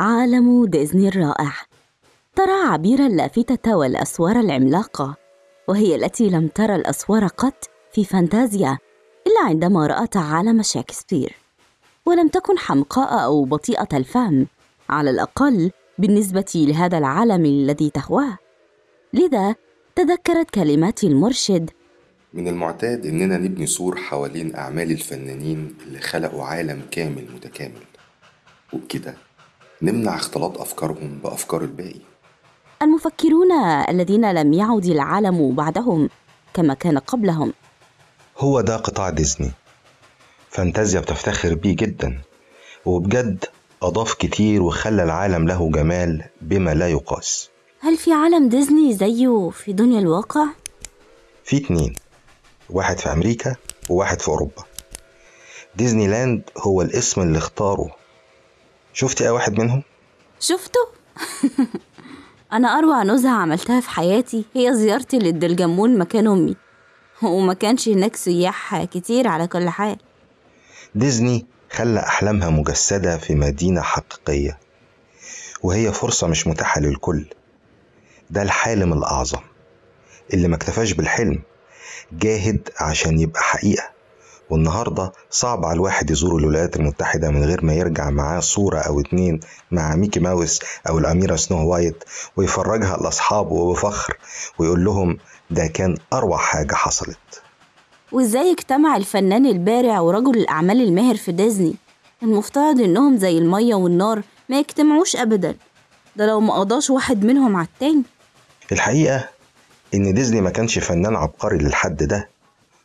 عالم ديزني الرائع. ترى عبير اللافتة والأسوار العملاقة وهي التي لم ترى الأسوار قط في فانتازيا إلا عندما رأت عالم شكسبير ولم تكن حمقاء أو بطيئة الفهم على الأقل بالنسبة لهذا العالم الذي تهواه. لذا تذكرت كلمات المرشد من المعتاد إننا نبني سور حوالين أعمال الفنانين اللي خلقوا عالم كامل متكامل. وبكده نمنع اختلاط أفكارهم بأفكار الباقي. المفكرون الذين لم يعد العالم بعدهم كما كان قبلهم. هو ده قطاع ديزني. فانتازيا بتفتخر بيه جدا. وبجد أضاف كتير وخلى العالم له جمال بما لا يقاس. هل في عالم ديزني زيه في دنيا الواقع؟ في اتنين. واحد في أمريكا وواحد في أوروبا. ديزني لاند هو الاسم اللي اختاره شفتي أي واحد منهم؟ شفته؟ أنا أروع نزهة عملتها في حياتي هي زيارتي للدلجمون مكان أمي وما كانش هناك سياح كتير على كل حال ديزني خلى أحلامها مجسدة في مدينة حقيقية وهي فرصة مش متاحة للكل ده الحالم الأعظم اللي ما اكتفاش بالحلم جاهد عشان يبقى حقيقة والنهاردة صعب على الواحد يزور الولايات المتحدة من غير ما يرجع معاه صورة أو اتنين مع ميكي ماوس أو الأميرة سنو وايت ويفرجها لأصحابه بفخر ويقول لهم ده كان أروع حاجة حصلت. وإزاي اجتمع الفنان البارع ورجل الأعمال الماهر في ديزني؟ المفترض إنهم زي المية والنار ما يجتمعوش أبدا. ده لو ما قضاش واحد منهم على التاني. الحقيقة إن ديزني ما كانش فنان عبقري للحد ده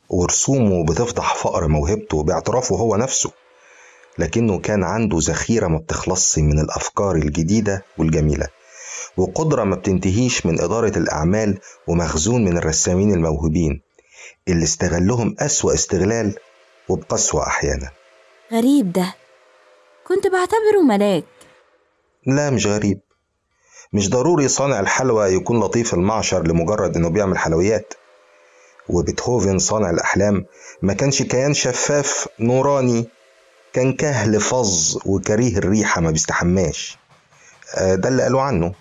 ورسومه بتفضح فقر موهبته باعترافه هو نفسه لكنه كان عنده ذخيرة ما بتخلصش من الأفكار الجديدة والجميلة وقدرة ما بتنتهيش من إدارة الأعمال ومخزون من الرسامين الموهوبين اللي استغلهم أسوأ استغلال وبقسوة أحيانا. غريب ده. كنت بعتبره ملاك. لا مش غريب. مش ضروري صانع الحلوى يكون لطيف المعشر لمجرد إنه بيعمل حلويات. وبيتهوفن صانع الأحلام ما كانش كيان شفاف نوراني كان كهل فظ وكريه الريحة ما بيستحماش. آه، ده اللي قالوا عنه.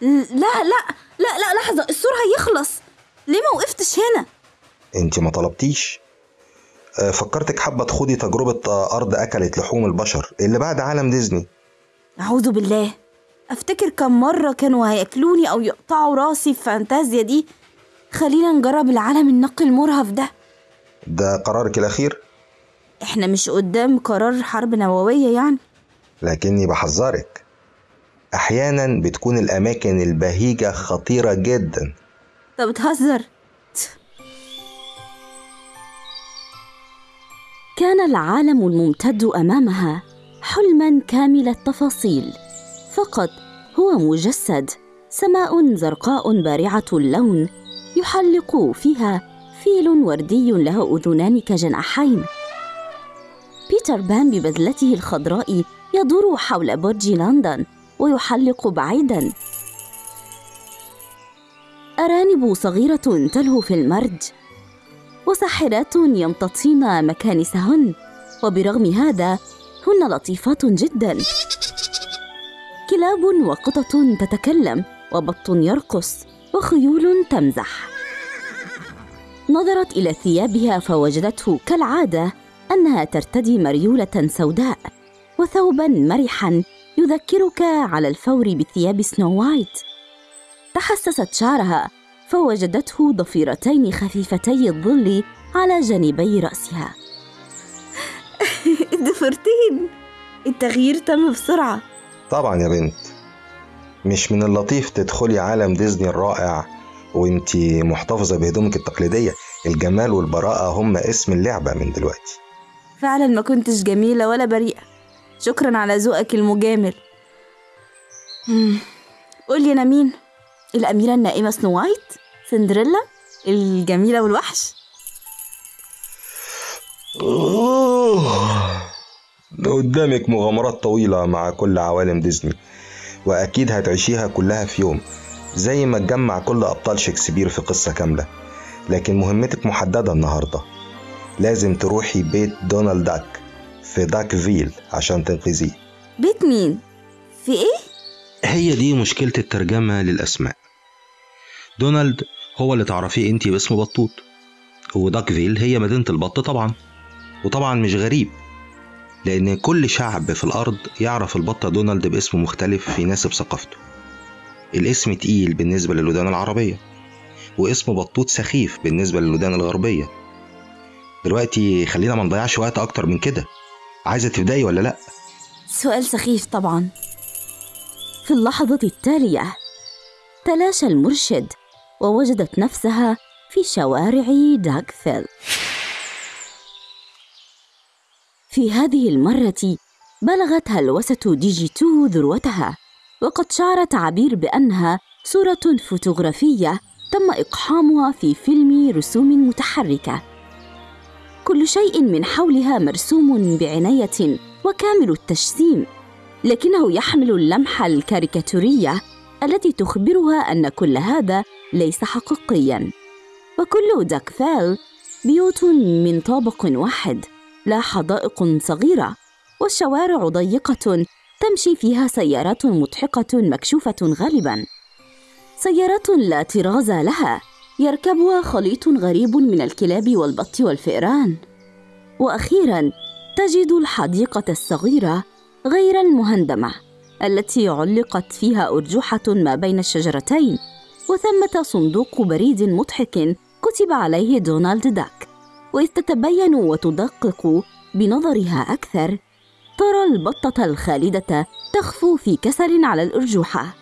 لا لا لا لا لحظة السور هيخلص. ليه ما وقفتش هنا؟ انت ما طلبتيش؟ آه، فكرتك حابة تخوضي تجربة آه، أرض أكلت لحوم البشر اللي بعد عالم ديزني. أعوذ بالله. أفتكر كم مرة كانوا هيأكلوني أو يقطعوا راسي في فانتازيا دي خلينا نجرب العالم النقي المرهف ده. ده قرارك الأخير؟ إحنا مش قدام قرار حرب نووية يعني. لكني بحذرك أحيانا بتكون الأماكن البهيجة خطيرة جدا. طب بتهزر كان العالم الممتد أمامها حلما كامل التفاصيل. فقط هو مجسد سماء زرقاء بارعة اللون يحلق فيها فيل وردي له أذنان كجناحين. بيتر بان ببذلته الخضراء يدور حول برج لندن ويحلق بعيدا. أرانب صغيرة تلهو في المرج. وساحرات يمتطين مكانسهن. وبرغم هذا هن لطيفات جدا. كلاب وقطط تتكلم وبط يرقص. وخيول تمزح. نظرت إلى ثيابها فوجدته كالعادة أنها ترتدي مريولة سوداء وثوبا مرحا يذكرك على الفور بثياب سنو وايت. تحسست شعرها فوجدته ضفيرتين خفيفتي الظل على جانبي رأسها. ضفرتين التغيير تم بسرعة. طبعا يا بنت. مش من اللطيف تدخلي عالم ديزني الرائع وانتي محتفظة بهدومك التقليدية. الجمال والبراءة هم اسم اللعبة من دلوقتي. فعلا ما كنتش جميلة ولا بريئة. شكرا على ذوقك المجامل. قولي أنا مين؟ الأميرة النائمة سنو وايت؟ سندريلا؟ الجميلة والوحش؟ قدامك مغامرات طويلة مع كل عوالم ديزني. وأكيد هتعيشيها كلها في يوم زي ما تجمع كل أبطال شكسبير في قصة كاملة. لكن مهمتك محددة النهاردة. لازم تروحي بيت دونالد داك في داك فيل عشان تنقذيه. بيت مين؟ في إيه؟ هي دي مشكلة الترجمة للأسماء. دونالد هو اللي تعرفيه أنتي باسم بطوط. وداكفيل هي مدينة البط طبعا. وطبعا مش غريب. لأن كل شعب في الأرض يعرف البطة دونالد باسم مختلف يناسب ثقافته. الاسم تقيل بالنسبة للودان العربية واسم بطوط سخيف بالنسبة للودان الغربية. دلوقتي خلينا ما نضيعش وقت أكتر من كده. عايزة تبدأي ولا لأ؟ سؤال سخيف طبعا. في اللحظة التالية تلاشى المرشد ووجدت نفسها في شوارع داكفيل في هذه المرة بلغت هلوسة ديجي تو ذروتها وقد شعرت عبير بأنها صورة فوتوغرافية تم إقحامها في فيلم رسوم متحركة. كل شيء من حولها مرسوم بعناية وكامل التجسيم لكنه يحمل اللمحة الكاريكاتورية التي تخبرها أن كل هذا ليس حقيقياً. وكل داكفيل بيوت من طابق واحد. لا حدائق صغيرة والشوارع ضيقة تمشي فيها سيارات مضحكة مكشوفة غالباً. سيارات لا طراز لها يركبها خليط غريب من الكلاب والبط والفئران. وأخيرا تجد الحديقة الصغيرة غير المهندمة التي علقت فيها ارجوحه ما بين الشجرتين وثمة صندوق بريد مضحك كتب عليه دونالد داك. واذ تتبين وتدقق بنظرها أكثر ترى البطة الخالدة تخفو في كسل على الارجوحه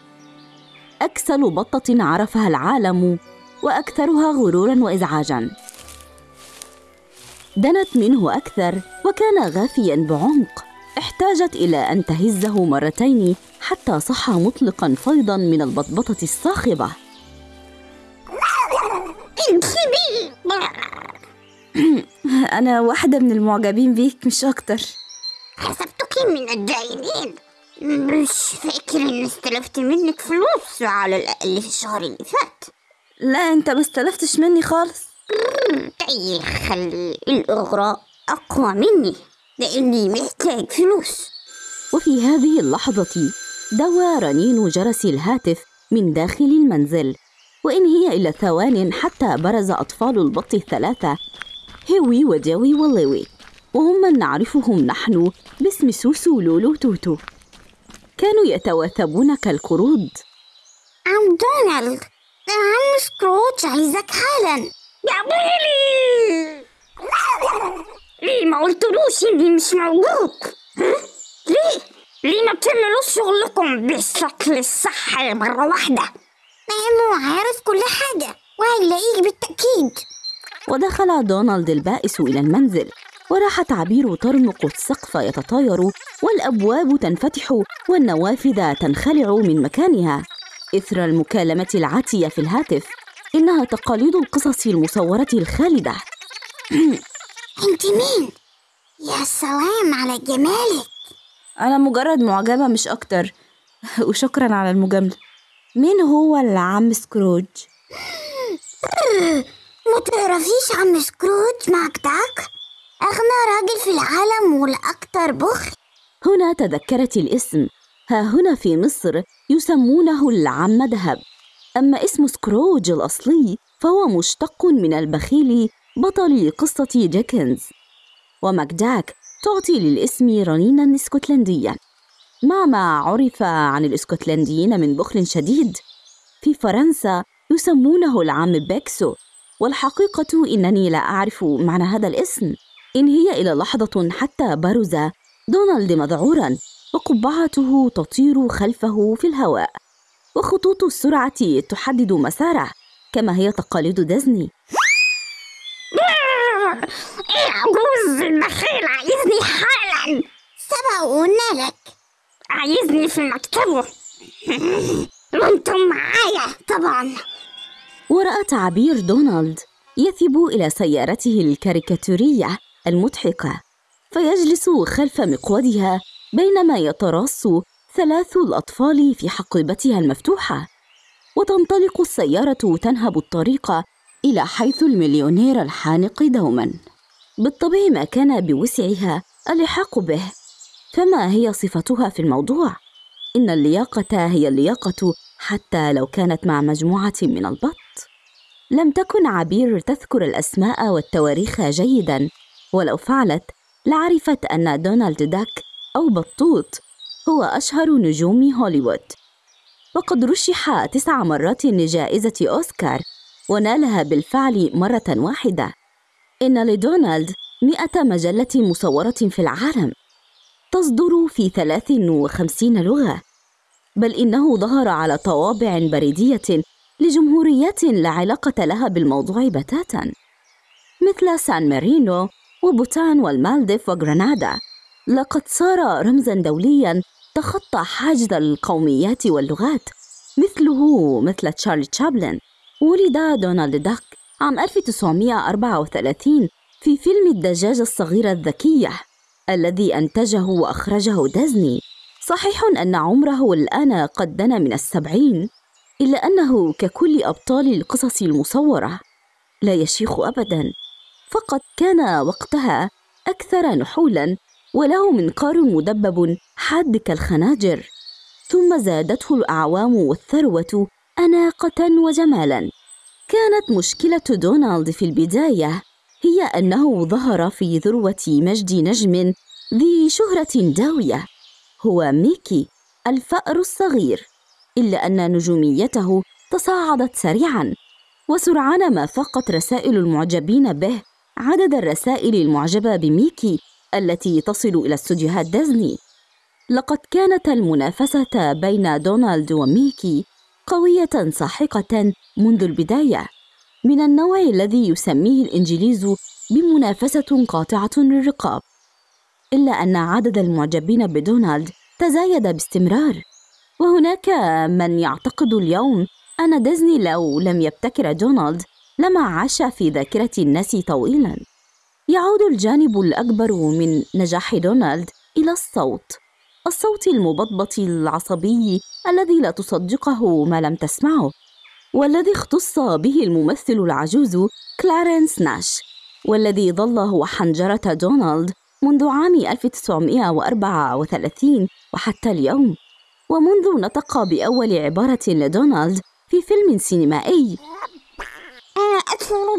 أكسل بطة عرفها العالم وأكثرها غرورا وإزعاجا. دنت منه أكثر وكان غافيا بعمق. احتاجت إلى أن تهزه مرتين حتى صح مطلقا فيضا من البطبطة الصاخبة. أنا واحدة من المعجبين بيك مش أكتر. حسبتك من الجاهلين مش فاكر إني استلفت منك فلوس على الأقل في الشهر اللي فات. لا أنت ما استلفتش مني خالص. طيب خلي الأغراء أقوى مني لأني محتاج فلوس. وفي هذه اللحظة دوى رنين جرس الهاتف من داخل المنزل وإن هي إلا ثوان حتى برز أطفال البط الثلاثة هيوي وداوي وليوي وهم من نعرفهم نحن باسم سوسو لولو توتو. كانوا يتواثبون كالقرود عم دونالد عم سكروتش عايزك حالا يا ويلي! ليه ما قلتلوش إني مش موجود ها؟ ليه؟ ليه ما بتعملوش شغلكم بالشكل الصح مرة واحدة؟ لأنه عارف كل حاجة وهيلاقيك بالتأكيد. ودخل دونالد البائس إلى المنزل وراحت عبير ترمق السقف يتطاير والأبواب تنفتح والنوافذ تنخلع من مكانها. إثر المكالمة العاتية في الهاتف إنها تقاليد القصص المصورة الخالدة. أنت مين؟ يا سلام على جمالك. أنا مجرد معجبة مش أكتر. وشكرا على المجاملة. مين هو العم سكروج؟ ما تعرفيش عم سكروج ماكداك أغنى راجل في العالم والأكثر بخل. هنا تذكرت الاسم. ها هنا في مصر يسمونه العم دهب. أما اسم سكروج الأصلي فهو مشتق من البخيل بطل قصة ديكنز وماكداك تعطي للاسم رنينا اسكتلنديا مع ما عرف عن الاسكتلنديين من بخل شديد. في فرنسا يسمونه العم بيكسو. والحقيقة إنني لا أعرف معنى هذا الاسم. إن هي إلى لحظة حتى برز دونالد مذعورا وقبعته تطير خلفه في الهواء. وخطوط السرعة تحدد مساره كما هي تقاليد ديزني. إيه عجوز البخيل عايزني حالا. سبق لك. عايزني في مكتبه وأنتم معايا طبعا. ورأت عبير دونالد يثب إلى سيارته الكاريكاتورية المضحكة فيجلس خلف مقودها بينما يتراص ثلاث الأطفال في حقيبتها المفتوحة. وتنطلق السيارة تنهب الطريق إلى حيث المليونير الحانق دوما. بالطبع ما كان بوسعها اللحاق به. فما هي صفتها في الموضوع؟ إن اللياقة هي اللياقة حتى لو كانت مع مجموعة من البط لم تكن عبير تذكر الأسماء والتواريخ جيداً ولو فعلت لعرفت أن دونالد داك أو بطوط هو أشهر نجوم هوليوود. وقد رشح تسع مرات لجائزة أوسكار ونالها بالفعل مرة واحدة. إن لدونالد مئة مجلة مصورة في العالم. تصدر في 53 لغة. بل إنه ظهر على طوابع بريدية لجمهوريات لا علاقة لها بالموضوع بتاتا مثل سان مارينو وبوتان والمالديف وغرناطة لقد صار رمزا دوليا تخطى حاجز القوميات واللغات مثله مثل تشارلي تشابلن. ولد دونالد داك عام 1934 في فيلم الدجاجة الصغيرة الذكية الذي أنتجه وأخرجه ديزني. صحيح أن عمره الآن قد دنا من السبعين. إلا أنه ككل أبطال القصص المصورة لا يشيخ أبدا. فقد كان وقتها أكثر نحولا وله منقار مدبب حاد كالخناجر. ثم زادته الأعوام والثروة أناقة وجمالا. كانت مشكلة دونالد في البداية هي أنه ظهر في ذروة مجد نجم ذي شهرة داوية هو ميكي الفأر الصغير. إلا أن نجوميته تصاعدت سريعا وسرعان ما فاقت رسائل المعجبين به عدد الرسائل المعجبة بميكي التي تصل إلى استوديوهات ديزني. لقد كانت المنافسة بين دونالد وميكي قوية ساحقة منذ البداية. من النوع الذي يسميه الإنجليز بمنافسة قاطعة للرقاب إلا أن عدد المعجبين بدونالد تزايد باستمرار. وهناك من يعتقد اليوم أن ديزني لو لم يبتكر دونالد لما عاش في ذاكرة الناس طويلا. يعود الجانب الأكبر من نجاح دونالد إلى الصوت الصوت المبطبط العصبي الذي لا تصدقه ما لم تسمعه والذي اختص به الممثل العجوز كلارنس ناش والذي ظل هو حنجرة دونالد منذ عام 1934 وحتى اليوم. ومنذ نطق بأول عبارة لدونالد في فيلم سينمائي. أنا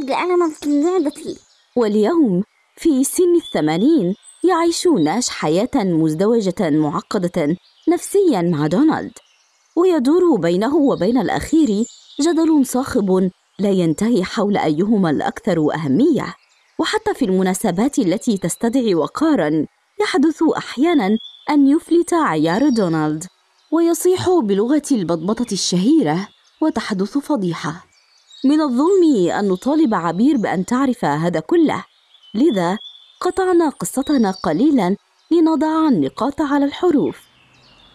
بألم في معدتي واليوم في سن الثمانين يعيش ناش حياة مزدوجة معقدة نفسيا مع دونالد. ويدور بينه وبين الأخير جدل صاخب لا ينتهي حول أيهما الأكثر أهمية. وحتى في المناسبات التي تستدعي وقارا يحدث أحيانا أن يفلت عيار دونالد. ويصيح بلغة البطبطة الشهيرة وتحدث فضيحة. من الظلم أن نطالب عبير بأن تعرف هذا كله. لذا قطعنا قصتنا قليلا لنضع النقاط على الحروف.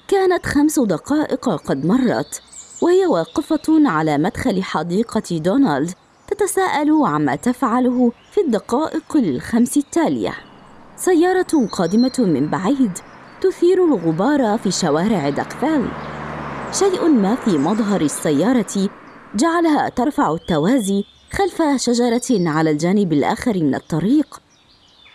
كانت خمس دقائق قد مرت وهي واقفة على مدخل حديقة دونالد تتساءل عما تفعله في الدقائق الخمس التالية. سيارة قادمة من بعيد تثير الغبار في شوارع داكفيل شيء ما في مظهر السيارة جعلها ترفع التوازي خلف شجرة على الجانب الآخر من الطريق.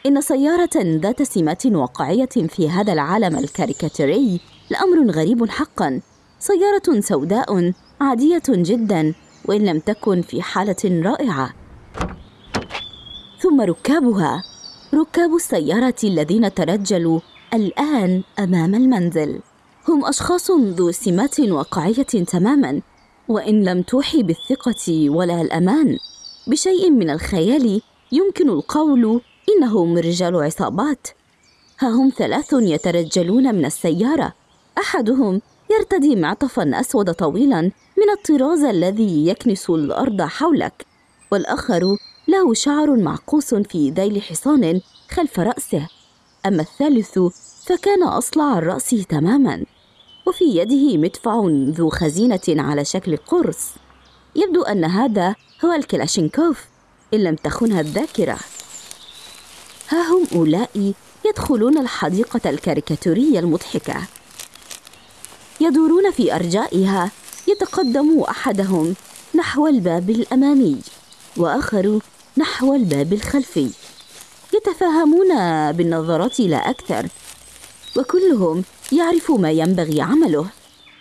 إن سيارة ذات سمات واقعية في هذا العالم الكاريكاتيري لأمر غريب حقا. سيارة سوداء عادية جدا وإن لم تكن في حالة رائعة. ثم ركابها. ركاب السيارة الذين ترجلوا الآن أمام المنزل. هم أشخاص ذو سمات واقعية تماما وإن لم توحي بالثقة ولا الأمان. بشيء من الخيال يمكن القول إنهم رجال عصابات. ها هم ثلاث يترجلون من السيارة. أحدهم يرتدي معطفا أسود طويلا من الطراز الذي يكنس الأرض حولك والآخر له شعر معقوس في ذيل حصان خلف رأسه. أما الثالث فكان أصلع الرأس تماما وفي يده مدفع ذو خزينة على شكل قرص. يبدو أن هذا هو الكلاشينكوف إن لم تخنها الذاكرة. ها هم أولئك يدخلون الحديقة الكاريكاتورية المضحكة. يدورون في أرجائها يتقدم أحدهم نحو الباب الأمامي وآخر نحو الباب الخلفي. يتفاهمون بالنظرات لا أكثر وكلهم يعرف ما ينبغي عمله.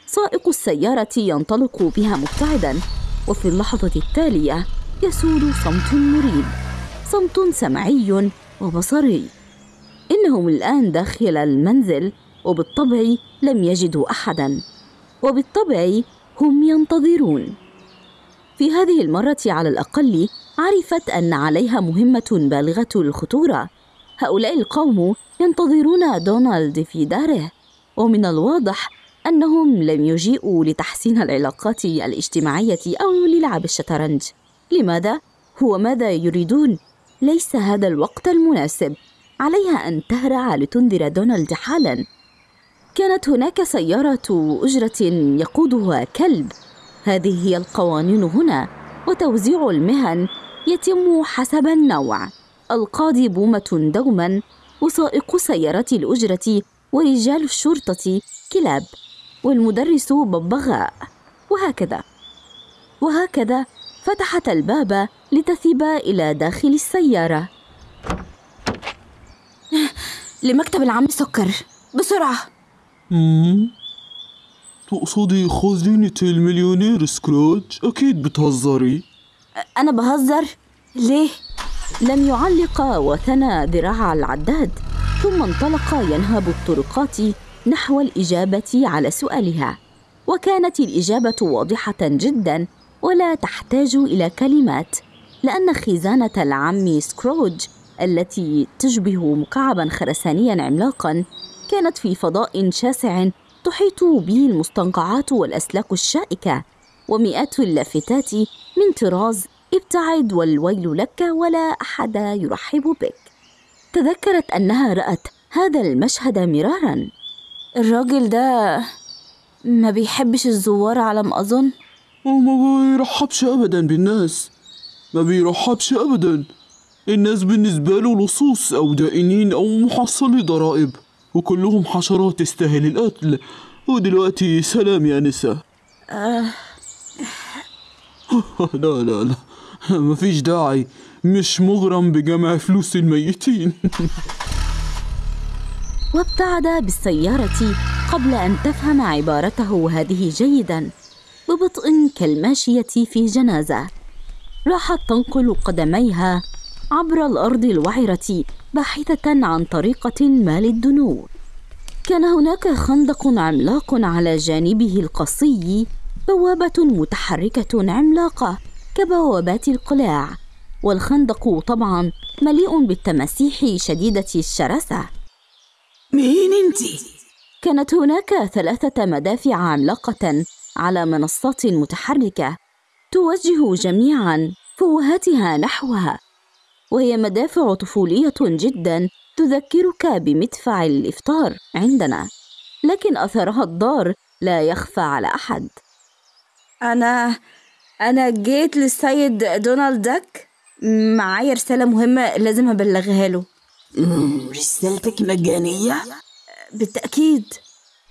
سائق السيارة ينطلق بها مبتعدا وفي اللحظة التالية يسود صمت مريب صمت سمعي وبصري. إنهم الآن داخل المنزل وبالطبع لم يجدوا أحدا وبالطبع هم ينتظرون. في هذه المرة على الأقل عرفت أن عليها مهمة بالغة الخطورة. هؤلاء القوم ينتظرون دونالد في داره ومن الواضح أنهم لم يجيئوا لتحسين العلاقات الاجتماعية أو للعب الشطرنج. لماذا؟ هو ماذا يريدون؟ ليس هذا الوقت المناسب. عليها أن تهرع لتنذر دونالد حالا. كانت هناك سيارة أجرة يقودها كلب. هذه هي القوانين هنا. وتوزيع المهن يتم حسب النوع. القاضي بومة دوما وسائق سيارة الأجرة ورجال الشرطة كلاب والمدرس ببغاء. وهكذا. وهكذا فتحت الباب لتثب إلى داخل السيارة. لمكتب العم سكر بسرعة. تقصدي خزينة المليونير سكروج؟ أكيد بتهزري أنا بهزر؟ ليه؟ لم يعلق وثنى ذراع العداد ثم انطلق ينهب الطرقات نحو الإجابة على سؤالها وكانت الإجابة واضحة جدا ولا تحتاج إلى كلمات لأن خزانة العم سكروج التي تشبه مكعبا خرسانيا عملاقا كانت في فضاء شاسع تحيط به المستنقعات والأسلاك الشائكة ومئات اللافتات من طراز ابتعد والويل لك ولا أحد يرحب بك. تذكرت أنها رأت هذا المشهد مرارا. الراجل ده ما بيحبش الزوار على ما أظن. وما بيرحبش أبدا بالناس. ما بيرحبش أبدا. الناس بالنسبة له لصوص أو دائنين أو محصلي ضرائب وكلهم حشرات تستاهل القتل. ودلوقتي سلام يا نساء آه. لا لا لا. مفيش داعي. مش مغرم بجمع فلوس الميتين. وابتعد بالسيارة قبل أن تفهم عبارته هذه جيدا. ببطء كالماشية في جنازة. راحت تنقل قدميها عبر الأرض الوعرة. باحثة عن طريقة ما للدنو كان هناك خندق عملاق على جانبه القصي بوابة متحركة عملاقة كبوابات القلاع. والخندق طبعا مليء بالتماسيح شديدة الشراسة. مين انتي؟ كانت هناك ثلاثة مدافع عملاقة على منصات متحركة توجه جميعا فوهاتها نحوها. وهي مدافع طفولية جدا تذكرك بمدفع الإفطار عندنا. لكن أثرها الضار لا يخفى على أحد. أنا أنا جيت للسيد دونالد داك. معايا رسالة مهمة لازم أبلغها له. رسالتك مجانية؟ بالتأكيد.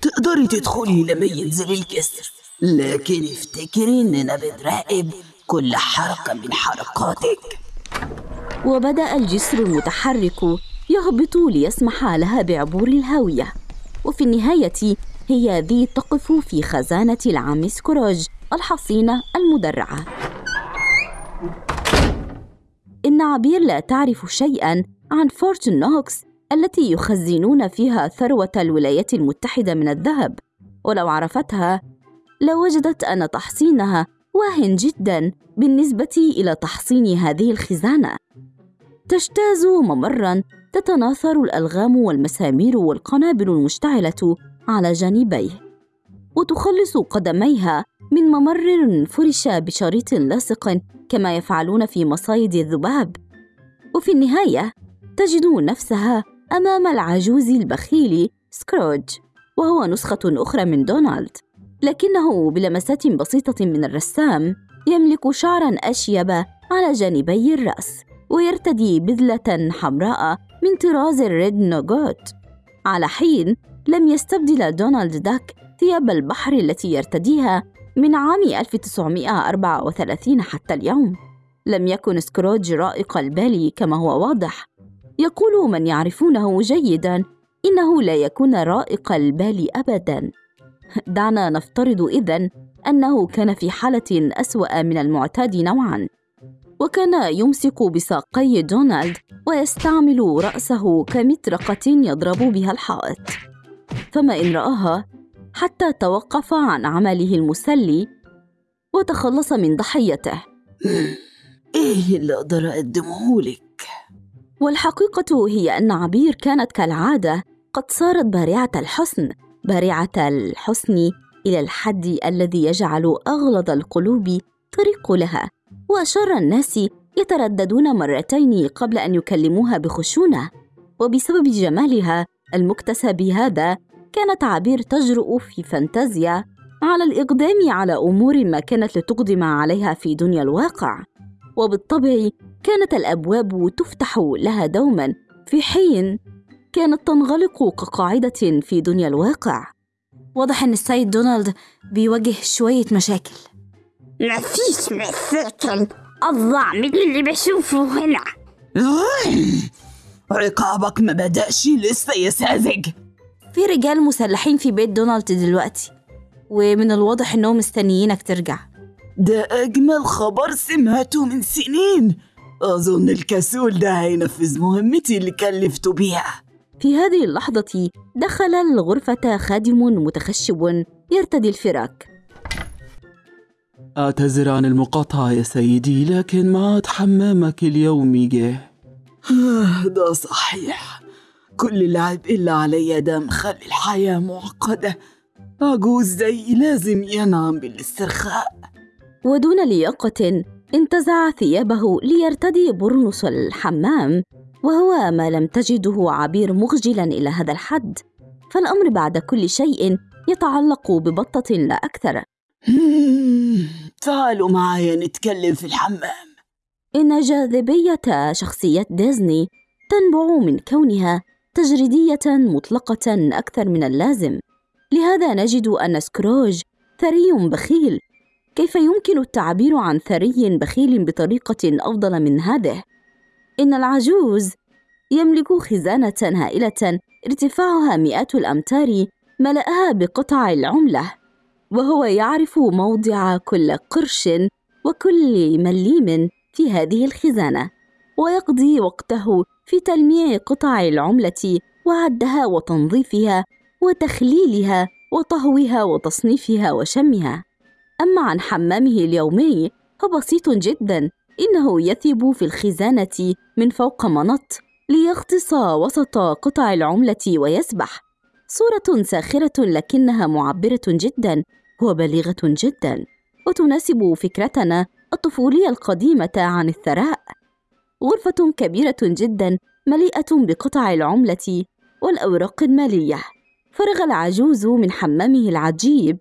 تقدري تدخلي لما ينزل الكسر. لكن افتكري إننا بنراقب كل حركة من حركاتك. وبدأ الجسر المتحرك يهبط ليسمح لها بعبور الهاوية. وفي النهاية هي ذي تقف في خزانة العم سكروج الحصينة المدرعة. إن عبير لا تعرف شيئا عن فورت نوكس التي يخزنون فيها ثروة الولايات المتحدة من الذهب. ولو عرفتها لوجدت أن تحصينها واهن جدا بالنسبة إلى تحصين هذه الخزانة. تجتاز ممرا تتناثر الألغام والمسامير والقنابل المشتعلة على جانبيه وتخلص قدميها من ممر فرش بشريط لاصق كما يفعلون في مصايد الذباب. وفي النهاية تجد نفسها أمام العجوز البخيل سكروج وهو نسخة أخرى من دونالد. لكنه بلمسات بسيطة من الرسام يملك شعرا أشيب على جانبي الرأس. ويرتدي بذلة حمراء من طراز الردنجوت. على حين لم يستبدل دونالد داك ثياب البحر التي يرتديها من عام 1934 حتى اليوم. لم يكن سكروج رائق البال كما هو واضح. يقول من يعرفونه جيدا إنه لا يكون رائق البال أبداً. دعنا نفترض إذن أنه كان في حالة أسوأ من المعتاد نوعاً. وكان يمسك بساقي دونالد ويستعمل رأسه كمطرقة يضرب بها الحائط. فما إن رآها حتى توقف عن عمله المسلي وتخلص من ضحيته. إيه اللي أقدر أقدمه لك؟ والحقيقة هي أن عبير كانت كالعادة قد صارت بارعة الحسن بارعة الحسن إلى الحد الذي يجعل أغلظ القلوب طريق لها. وأشر الناس يترددون مرتين قبل أن يكلموها بخشونة. وبسبب جمالها المكتسب هذا كانت عبير تجرؤ في فانتازيا على الإقدام على أمور ما كانت لتقدم عليها في دنيا الواقع. وبالطبع كانت الأبواب تفتح لها دوما في حين كانت تنغلق كقاعدة في دنيا الواقع. واضح إن السيد دونالد بيواجه شوية مشاكل. مفيش مشاكل أضع من اللي بشوفه هنا. عقابك ما بدأش لسه يا ساذج. في رجال مسلحين في بيت دونالد دلوقتي ومن الواضح إنهم مستنيينك ترجع. ده أجمل خبر سمعته من سنين. أظن الكسول ده هينفذ مهمتي اللي كلفته بيها. في هذه اللحظة دخل الغرفة خادم متخشب يرتدي الفراك أعتذر عن المقاطعة يا سيدي لكن معاد حمامك اليومي جه. آه، ده صحيح. كل العيب إلا عليا ده مخلي الحياة معقدة. عجوز زي لازم ينعم بالاسترخاء. ودون لياقة انتزع ثيابه ليرتدي برنس الحمام وهو ما لم تجده عبير مخجلا إلى هذا الحد. فالأمر بعد كل شيء يتعلق ببطة لا أكثر. تعالوا معايا نتكلم في الحمام. إن جاذبية شخصية ديزني تنبع من كونها تجريدية مطلقة أكثر من اللازم. لهذا نجد أن سكروج ثري بخيل. كيف يمكن التعبير عن ثري بخيل بطريقة أفضل من هذه؟ إن العجوز يملك خزانة هائلة ارتفاعها مئات الأمتار ملأها بقطع العملة. وهو يعرف موضع كل قرش وكل مليم في هذه الخزانة ويقضي وقته في تلميع قطع العملة وعدها وتنظيفها وتخليلها وطهوها وتصنيفها وشمها. أما عن حمامه اليومي فبسيط جدا إنه يثب في الخزانة من فوق منط ليغطس وسط قطع العملة ويسبح. صورة ساخرة لكنها معبرة جدا وبليغة جدا وتناسب فكرتنا الطفولية القديمة عن الثراء. غرفة كبيرة جدا مليئة بقطع العملة والأوراق المالية. فرغ العجوز من حمامه العجيب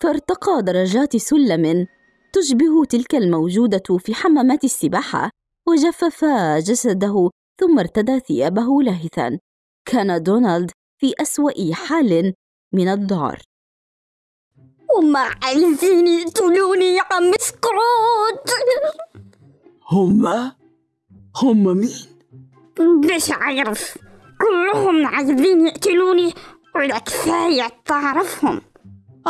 فارتقى درجات سلم تشبه تلك الموجودة في حمامات السباحة وجفف جسده ثم ارتدى ثيابه لاهثا. كان دونالد في أسوأ حال من الذعر هما عايزين يقتلوني يا عم سكروت. هما هما مين؟ مش عارف. كلهم عايزين يقتلوني ولا كفاية تعرفهم.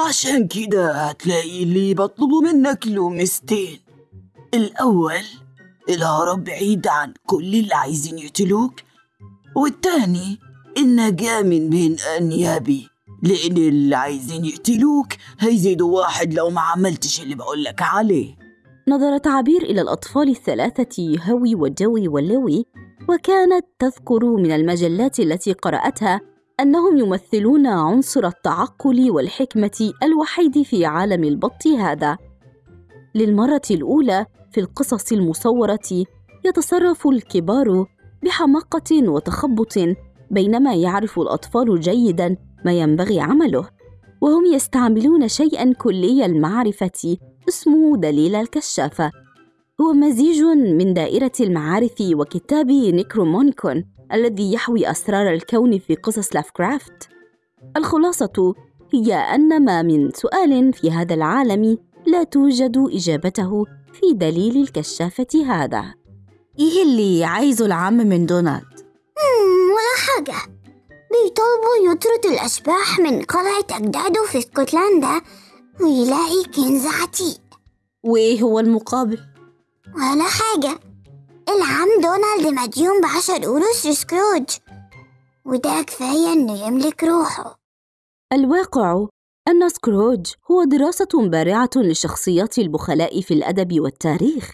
عشان كده هتلاقي اللي بطلبه منك لومستين. الأول الهرب بعيد عن كل اللي عايزين يقتلوك والتاني النجاة من بين أنيابي. لأن اللي عايزين يقتلوك هيزيدوا واحد لو ما عملتش اللي بقولك عليه. نظرت عبير إلى الأطفال الثلاثة هوي وجوي ولوي وكانت تذكر من المجلات التي قرأتها أنهم يمثلون عنصر التعقل والحكمة الوحيد في عالم البط هذا. للمرة الأولى في القصص المصورة يتصرف الكبار بحماقة وتخبط بينما يعرف الأطفال جيداً ما ينبغي عمله وهم يستعملون شيئاً كلي المعرفة اسمه دليل الكشافة هو مزيج من دائرة المعارف وكتاب نيكرومونيكون الذي يحوي أسرار الكون في قصص لافكرافت. الخلاصة هي أن ما من سؤال في هذا العالم لا توجد إجابته في دليل الكشافة هذا. إيه اللي عايزه العم من دونالد؟ مم، ولا حاجة. بيطلبوا يطرد الأشباح من قلعة أجداده في اسكتلندا ويلاقي كنز عتيق. وإيه هو المقابل؟ ولا حاجة. العم دونالد مديون بعشر قروش لسكروج وده كفاية إنه يملك روحه. الواقع أن سكروج هو دراسة بارعة لشخصيات البخلاء في الأدب والتاريخ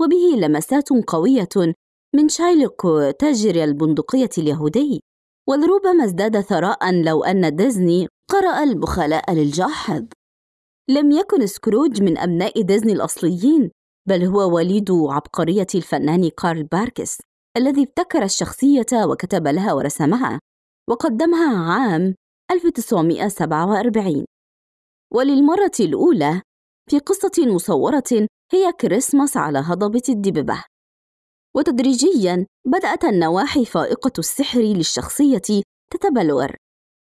وبه لمسات قوية من شايلوك تاجر البندقية اليهودي. ولربما ازداد ثراء لو أن ديزني قرأ البخلاء للجاحظ. لم يكن سكروج من أبناء ديزني الأصليين بل هو وليد عبقرية الفنان كارل باركس الذي ابتكر الشخصية وكتب لها ورسمها وقدمها عام 1947 وللمرة الأولى في قصة مصورة هي كريسماس على هضبة الدببة. وتدريجياً بدأت النواحي فائقة السحر للشخصية تتبلور.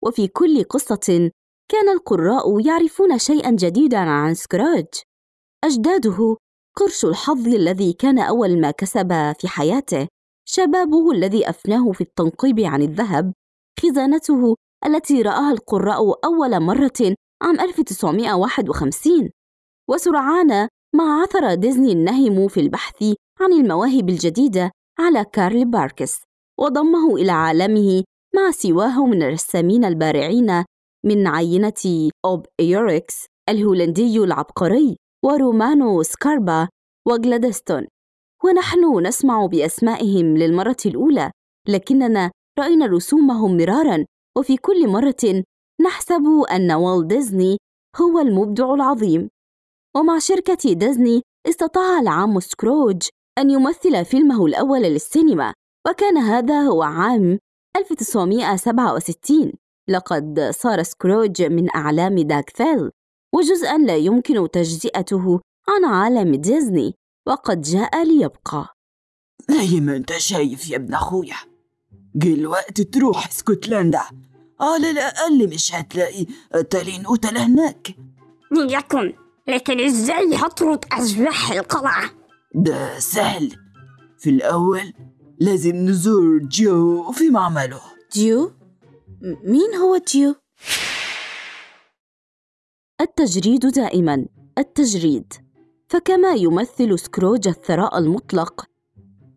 وفي كل قصة كان القراء يعرفون شيئاً جديداً عن سكراج. أجداده قرش الحظ الذي كان أول ما كسب في حياته شبابه الذي أفناه في التنقيب عن الذهب خزانته التي رآها القراء أول مرة عام 1951 وسرعان ما عثر ديزني النهم في البحث عن المواهب الجديدة على كارل باركس وضمه إلى عالمه مع سواه من الرسامين البارعين من عينة أوب إيوركس الهولندي العبقري ورومانو سكاربا وغلادستون ونحن نسمع بأسمائهم للمرة الأولى لكننا رأينا رسومهم مرارا وفي كل مرة نحسب أن والت ديزني هو المبدع العظيم. ومع شركة ديزني استطاع العم سكروج أن يمثل فيلمه الأول للسينما وكان هذا هو عام 1967 لقد صار سكروج من أعلام داك فيل وجزءا لا يمكن تجزئته عن عالم ديزني وقد جاء ليبقى. زي ما انت شايف يا ابن أخويا؟ جه الوقت تروح اسكتلندا على الأقل مش هتلاقي تالين قتلة هناك. يكن لكن إزاي هطرد أشباح القلعة؟ ده سهل. في الأول لازم نزور جو في معمله. ديو؟ م- مين هو ديو؟ التجريد دائما التجريد. فكما يمثل سكروج الثراء المطلق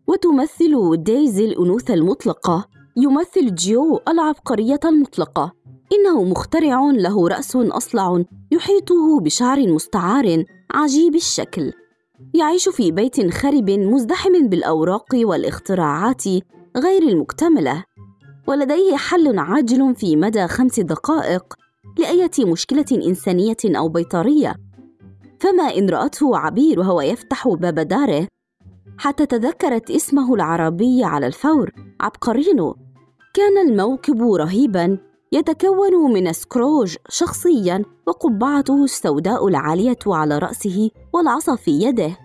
وتمثل دايزي الأنوثة المطلقة يمثل جيو العبقرية المطلقة. إنه مخترع له رأس أصلع يحيطه بشعر مستعار عجيب الشكل. يعيش في بيت خرب مزدحم بالأوراق والاختراعات غير المكتملة ولديه حل عاجل في مدى خمس دقائق لأية مشكلة إنسانية أو بيطرية. فما إن رأته عبير وهو يفتح باب داره حتى تذكرت اسمه العربي على الفور عبقرينو كان الموكب رهيبا يتكون من سكروج شخصيا وقبعته السوداء العالية على رأسه والعصا في يده.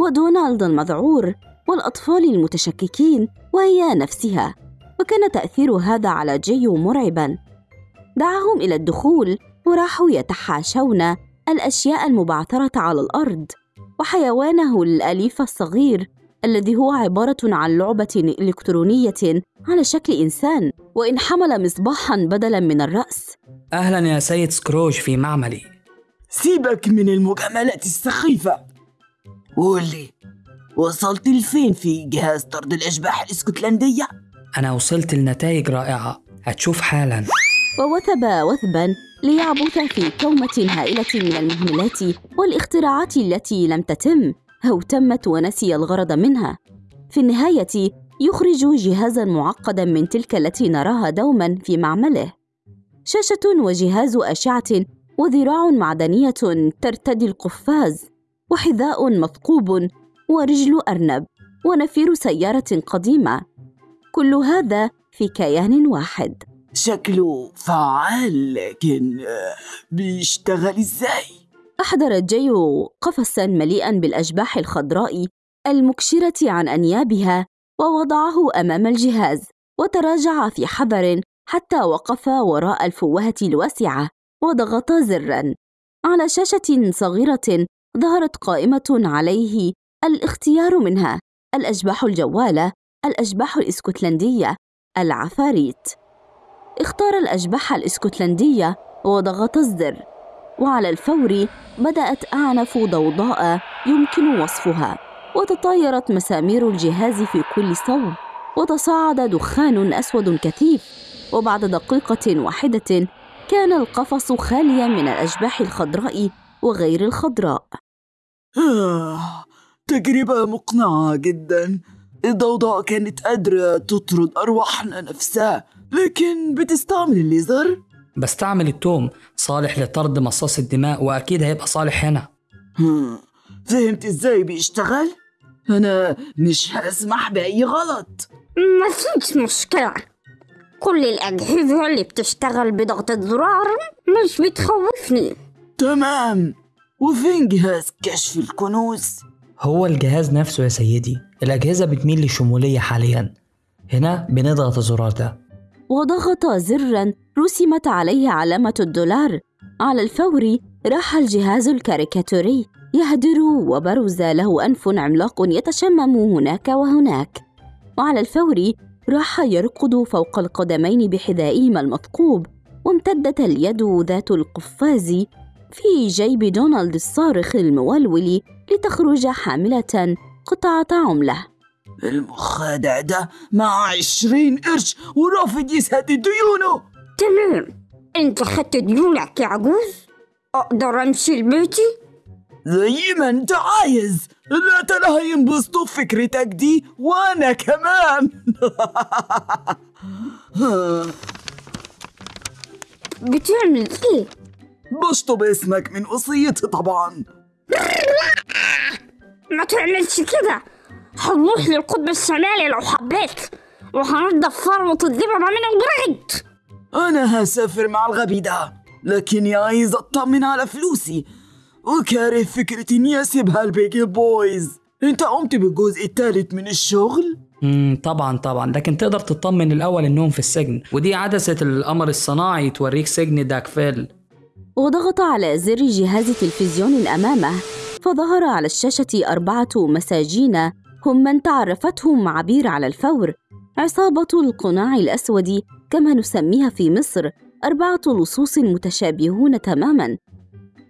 ودونالد المذعور والأطفال المتشككين وهي نفسها. وكان تأثير هذا على جيو مرعبا. دعاهم إلى الدخول وراحوا يتحاشون الأشياء المبعثرة على الأرض. وحيوانه الأليف الصغير الذي هو عبارة عن لعبة إلكترونية على شكل إنسان وإن حمل مصباحا بدلا من الرأس. أهلا يا سيد سكروج في معملي. سيبك من المجاملات السخيفة. قول لي وصلت لفين في جهاز طرد الأشباح الإسكتلندية؟ أنا وصلت لنتائج رائعة. هتشوف حالا. ووثب وثبا ليعبث في كومة هائلة من المهملات والاختراعات التي لم تتم. أو تمت ونسي الغرض منها. في النهاية يخرج جهازا معقدا من تلك التي نراها دوما في معمله. شاشة وجهاز أشعة وذراع معدنية ترتدي القفاز وحذاء مثقوب ورجل أرنب ونفير سيارة قديمة. كل هذا في كيان واحد. شكله فعال لكن آه، بيشتغل إزاي؟ أحضر جيو قفصا مليئا بالأشباح الخضراء المكشرة عن أنيابها ووضعه أمام الجهاز وتراجع في حذر حتى وقف وراء الفوهة الواسعة وضغط زرا. على شاشة صغيرة ظهرت قائمة عليه الاختيار منها الأشباح الجوالة الأشباح الإسكتلندية العفاريت. اختار الأشباح الإسكتلندية وضغط الزر. وعلى الفور بدأت أعنف ضوضاء يمكن وصفها وتطايرت مسامير الجهاز في كل صوب وتصاعد دخان أسود كثيف وبعد دقيقة واحدة كان القفص خاليا من الأشباح الخضراء وغير الخضراء آه، تجربة مقنعة جدا الضوضاء كانت قادرة تطرد أرواحنا نفسها لكن بتستعمل الليزر؟ بستعمل التوم صالح لطرد مصاص الدماء وأكيد هيبقى صالح هنا. هم، فهمت إزاي بيشتغل؟ أنا مش هسمح بأي غلط. ما فيش مشكلة. كل الأجهزة اللي بتشتغل بضغطة زرار مش بتخوفني. تمام. وفين جهاز كشف الكنوز؟ هو الجهاز نفسه يا سيدي. الأجهزة بتميل للشمولية حاليا. هنا بنضغط الزرار ده. وضغط زرا رسمت عليه علامة الدولار. على الفور راح الجهاز الكاريكاتوري. يهدر وبرز له أنف عملاق يتشمم هناك وهناك. وعلى الفور راح يركض فوق القدمين بحذائهما المثقوب وامتدت اليد ذات القفاز في جيب دونالد الصارخ المولول لتخرج حاملة قطعة عملة. المخادع ده معاه عشرين قرش ورافض يسدد ديونه. تمام. انت خدت ديونك يا عجوز؟ أقدر امشي لبيتي؟ زي ما انت عايز. لا ترى هينبسطوا بفكرتك دي وأنا كمان. بتعمل إيه؟ بشطب اسمك من وصيتي طبعا. ما تعملش كده. هنروح للقطب الشمالي لو حبيت وهنضف فروة الدببة من البريد أنا هسافر مع الغبي ده لكني عايز أطمن على فلوسي. وكاره فكرة إني اسيبها البيجي بويز. أنت قمت بالجزء الثالث من الشغل؟ مم طبعا طبعا. لكن تقدر تطمن الأول إنهم في السجن. ودي عدسة القمر الصناعي توريك سجن داكفيل وضغط على زر جهاز تلفزيون أمامه فظهر على الشاشة أربعة مساجين هم من تعرفتهم عبير على الفور. عصابة القناع الأسود كما نسميها في مصر أربعة لصوص متشابهون تماماً.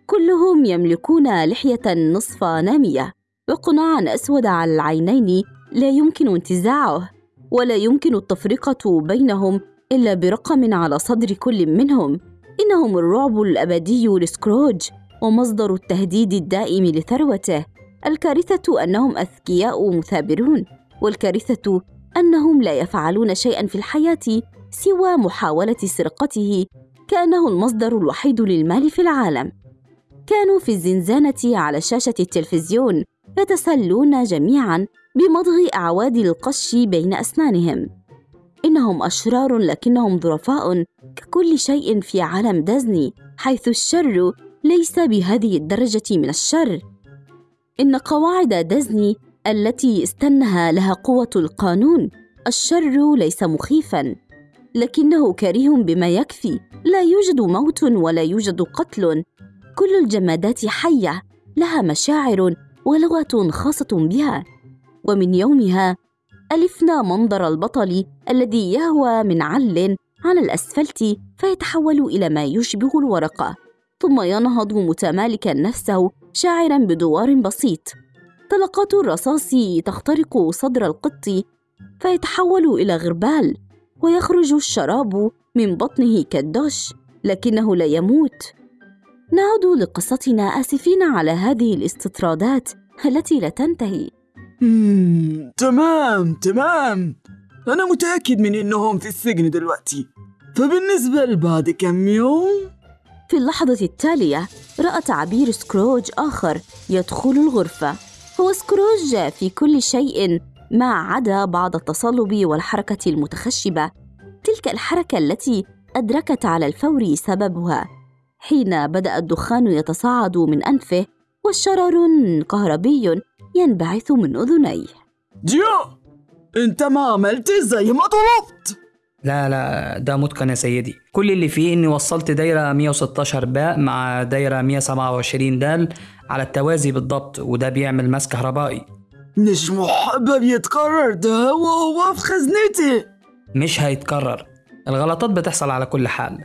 كلهم يملكون لحية نصف نامية. وقناعا أسود على العينين لا يمكن انتزاعه ولا يمكن التفرقة بينهم إلا برقم على صدر كل منهم. إنهم الرعب الأبدي لسكروج ومصدر التهديد الدائم لثروته. الكارثة أنهم أذكياء مثابرون والكارثة أنهم لا يفعلون شيئا في الحياة سوى محاولة سرقته كأنه المصدر الوحيد للمال في العالم. كانوا في الزنزانة على شاشة التلفزيون يتسلون جميعا بمضغ أعواد القش بين أسنانهم. إنهم أشرار لكنهم ظرفاء ككل شيء في عالم ديزني حيث الشر ليس بهذه الدرجة من الشر. إن قواعد ديزني التي استنها لها قوة القانون الشر ليس مخيفا. لكنه كريه بما يكفي. لا يوجد موت ولا يوجد قتل. كل الجمادات حية لها مشاعر ولغة خاصة بها. ومن يومها ألفنا منظر البطل الذي يهوى من عل على الأسفلت فيتحول إلى ما يشبه الورقة. ثم ينهض متمالكا نفسه شاعرا بدوار بسيط. طلقات الرصاص تخترق صدر القط فيتحول إلى غربال. ويخرج الشراب من بطنه كالدش لكنه لا يموت. نعود لقصتنا آسفين على هذه الاستطرادات التي لا تنتهي. مم، تمام تمام. أنا متأكد من إنهم في السجن دلوقتي. فبالنسبة لبعد كم يوم؟ في اللحظة التالية رأت عبير سكروج آخر يدخل الغرفة. هو سكروج في كل شيء ما عدا بعض التصلب والحركة المتخشبة تلك الحركة التي أدركت على الفور سببها. حين بدأ الدخان يتصاعد من أنفه وشرر كهربي ينبعث من أذنيه. جيو! أنت ما عملت زي ما طلبت! لا لا ده متقن يا سيدي. كل اللي فيه إني وصلت دايرة 116 باء مع دايرة 127 دال على التوازي بالضبط وده بيعمل مس كهربائي. مش محبب يتكرر ده وهو في خزنتي. مش هيتكرر. الغلطات بتحصل على كل حال.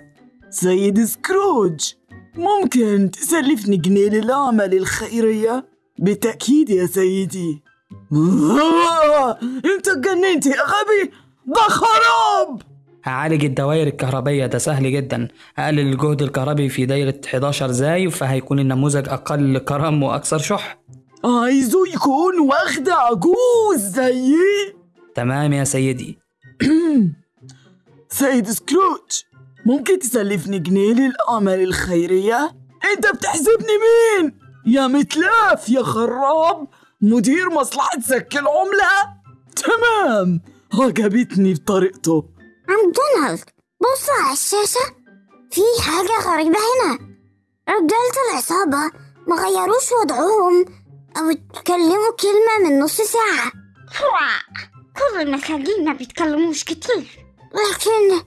سيد سكروج ممكن تسلفني جنيه للأعمال الخيرية؟ بالتأكيد يا سيدي. انت اتجننت يا غبي! ده خراب! هعالج الدوائر الكهربية ده سهل جدا. هقلل الجهد الكهربي في دايرة 11 زاي فهيكون النموذج أقل كرم وأكثر شح. عايزه يكون واخد عجوز زيي؟ تمام يا سيدي. سيد سكروج ممكن تسلفني جنيه للأعمال الخيرية؟ أنت بتحسبني مين؟ يا متلاف يا خراب. مدير مصلحة سك العملة؟ تمام. عجبتني بطريقته. عم دونالد بص على الشاشة. في حاجة غريبة هنا. رجالة العصابة ما غيروش وضعهم. أو اتكلموا كلمة من نص ساعة. كل المساجين ما بيتكلموش كتير. لكن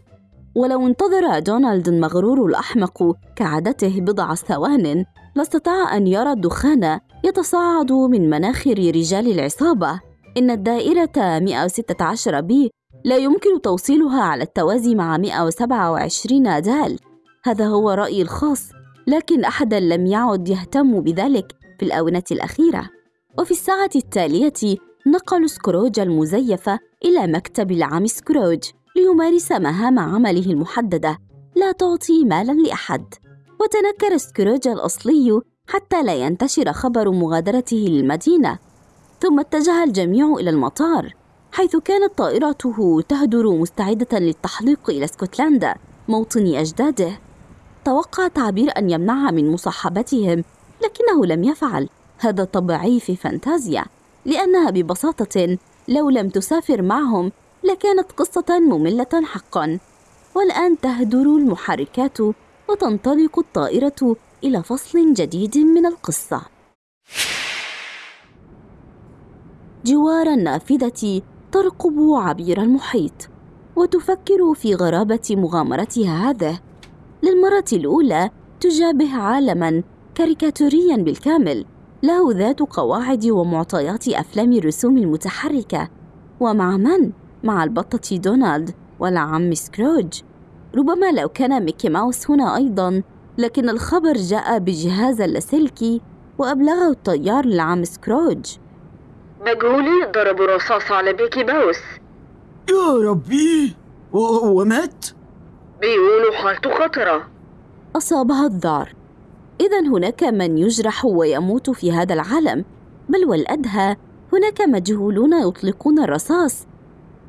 ولو انتظر دونالد المغرور الأحمق كعادته بضع ثوان لاستطاع أن يرى الدخان يتصاعد من مناخر رجال العصابة. إن الدائرة 116 بي لا يمكن توصيلها على التوازي مع 127 دال. هذا هو رأيي الخاص لكن أحدا لم يعد يهتم بذلك. في الآونة الأخيرة. وفي الساعة التالية نقلوا سكروج المزيف إلى مكتب العم سكروج ليمارس مهام عمله المحددة لا تعطي مالا لأحد. وتنكر سكروج الأصلي حتى لا ينتشر خبر مغادرته للمدينة. ثم اتجه الجميع إلى المطار حيث كانت طائرته تهدر مستعدة للتحليق إلى اسكتلندا موطن أجداده. توقع تعبير أن يمنعها من مصاحبتهم لكنه لم يفعل. هذا طبيعي في فانتازيا لأنها ببساطة لو لم تسافر معهم لكانت قصة مملة حقا. والآن تهدر المحركات وتنطلق الطائرة إلى فصل جديد من القصة. جوار النافذة ترقب عبير المحيط وتفكر في غرابة مغامرتها هذه. للمرة الأولى تجابه عالما كاريكاتوريا بالكامل له ذات قواعد ومعطيات أفلام الرسوم المتحركة. ومع من؟ مع البطة دونالد والعم سكروج. ربما لو كان ميكي ماوس هنا أيضا لكن الخبر جاء بجهاز اللاسلكي وأبلغه الطيار للعم سكروج. مجهولين ضربوا رصاص على بيكي باوس يا ربي! وهو مات؟ بيقولوا حالته خطرة. أصابها الذعر إذا هناك من يجرح ويموت في هذا العالم بل والأدهى هناك مجهولون يطلقون الرصاص.